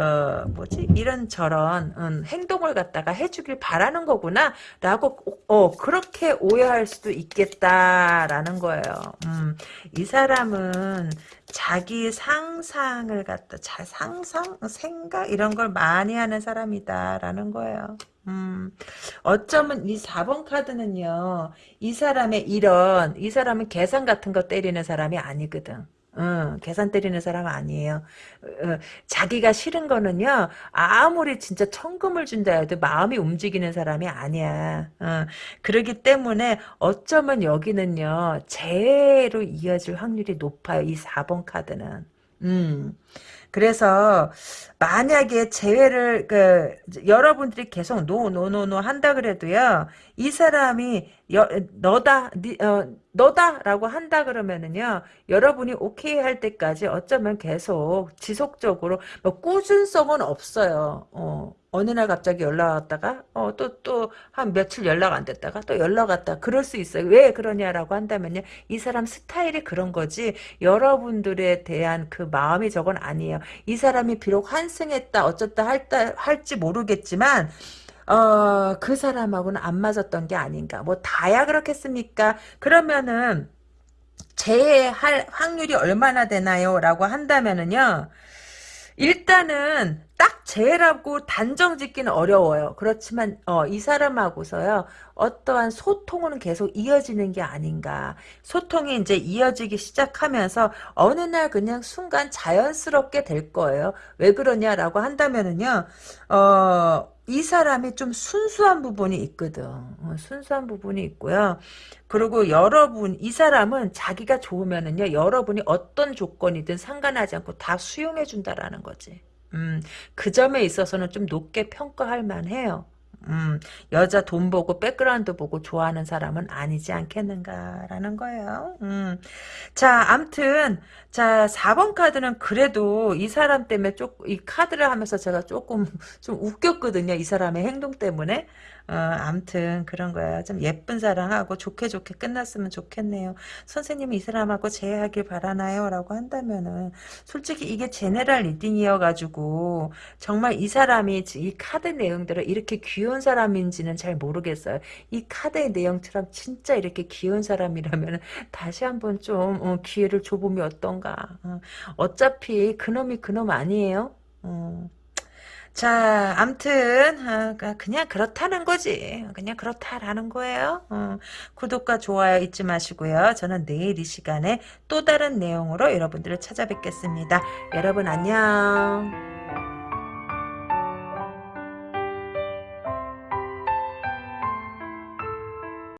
어 뭐지 이런 저런 음, 행동을 갖다가 해주길 바라는 거구나. 라고 어 그렇게 오해할 수도 있겠다라는 거예요. 음, 이 사람은 자기 상상을 갖다 자 상상 생각 이런 걸 많이 하는 사람이다라는 거예요. 음, 어쩌면 이 4번 카드는요, 이 사람의 이런, 이 사람은 계산 같은 거 때리는 사람이 아니거든. 응, 계산 때리는 사람 아니에요. 어, 자기가 싫은 거는요, 아무리 진짜 천금을 준다 해도 마음이 움직이는 사람이 아니야. 어, 그러기 때문에 어쩌면 여기는요, 재회로 이어질 확률이 높아요. 이 4번 카드는. 음. 그래서 만약에 재회를 그 여러분들이 계속 no no no no 한다 그래도요 이 사람이 여, 너다 니, 어, 너다라고 한다 그러면은요 여러분이 오케이 할 때까지 어쩌면 계속 지속적으로 뭐 꾸준성은 없어요. 어. 어느 날 갑자기 연락 왔다가 어, 또또 한 며칠 연락 안 됐다가 또 연락 왔다 그럴 수 있어요. 왜 그러냐라고 한다면요. 이 사람 스타일이 그런 거지 여러분들에 대한 그 마음이 저건 아니에요. 이 사람이 비록 환승했다 어쩌다 할다 할지 모르겠지만 어, 그 사람하고는 안 맞았던 게 아닌가. 뭐 다야 그렇겠습니까? 그러면은 재해할 확률이 얼마나 되나요? 라고 한다면은요. 일단은 딱 재해라고 단정 짓기는 어려워요. 그렇지만 어, 이 사람하고서요. 어떠한 소통은 계속 이어지는 게 아닌가. 소통이 이제 이어지기 시작하면서 어느 날 그냥 순간 자연스럽게 될 거예요. 왜 그러냐라고 한다면은요. 어, 이 사람이 좀 순수한 부분이 있거든. 어, 순수한 부분이 있고요. 그리고 여러분, 이 사람은 자기가 좋으면은요, 여러분이 어떤 조건이든 상관하지 않고 다 수용해 준다라는 거지. 음, 그 점에 있어서는 좀 높게 평가할 만해요. 음, 여자 돈 보고 백그라운드 보고 좋아하는 사람은 아니지 않겠는가라는 거예요. 음. 자, 암튼 자, 4번 카드는 그래도 이 사람 때문에 조금 이 카드를 하면서 제가 조금 좀 웃겼거든요. 이 사람의 행동 때문에. 어, 암튼 그런 거야. 좀 예쁜 사랑하고 좋게 좋게 끝났으면 좋겠네요. 선생님이 이 사람하고 재회하길 바라나요? 라고 한다면은 솔직히 이게 제네랄 리딩이어가지고 정말 이 사람이 이 카드 내용대로 이렇게 귀여운 사람인지는 잘 모르겠어요. 이 카드의 내용처럼 진짜 이렇게 귀여운 사람이라면 다시 한번 좀 어, 기회를 줘보면 어떤가. 어, 어차피 그놈이 그놈 아니에요. 어. 자, 암튼 어, 그냥 그렇다는 거지. 그냥 그렇다라는 거예요. 어, 구독과 좋아요 잊지 마시고요. 저는 내일 이 시간에 또 다른 내용으로 여러분들을 찾아뵙겠습니다. 여러분 안녕.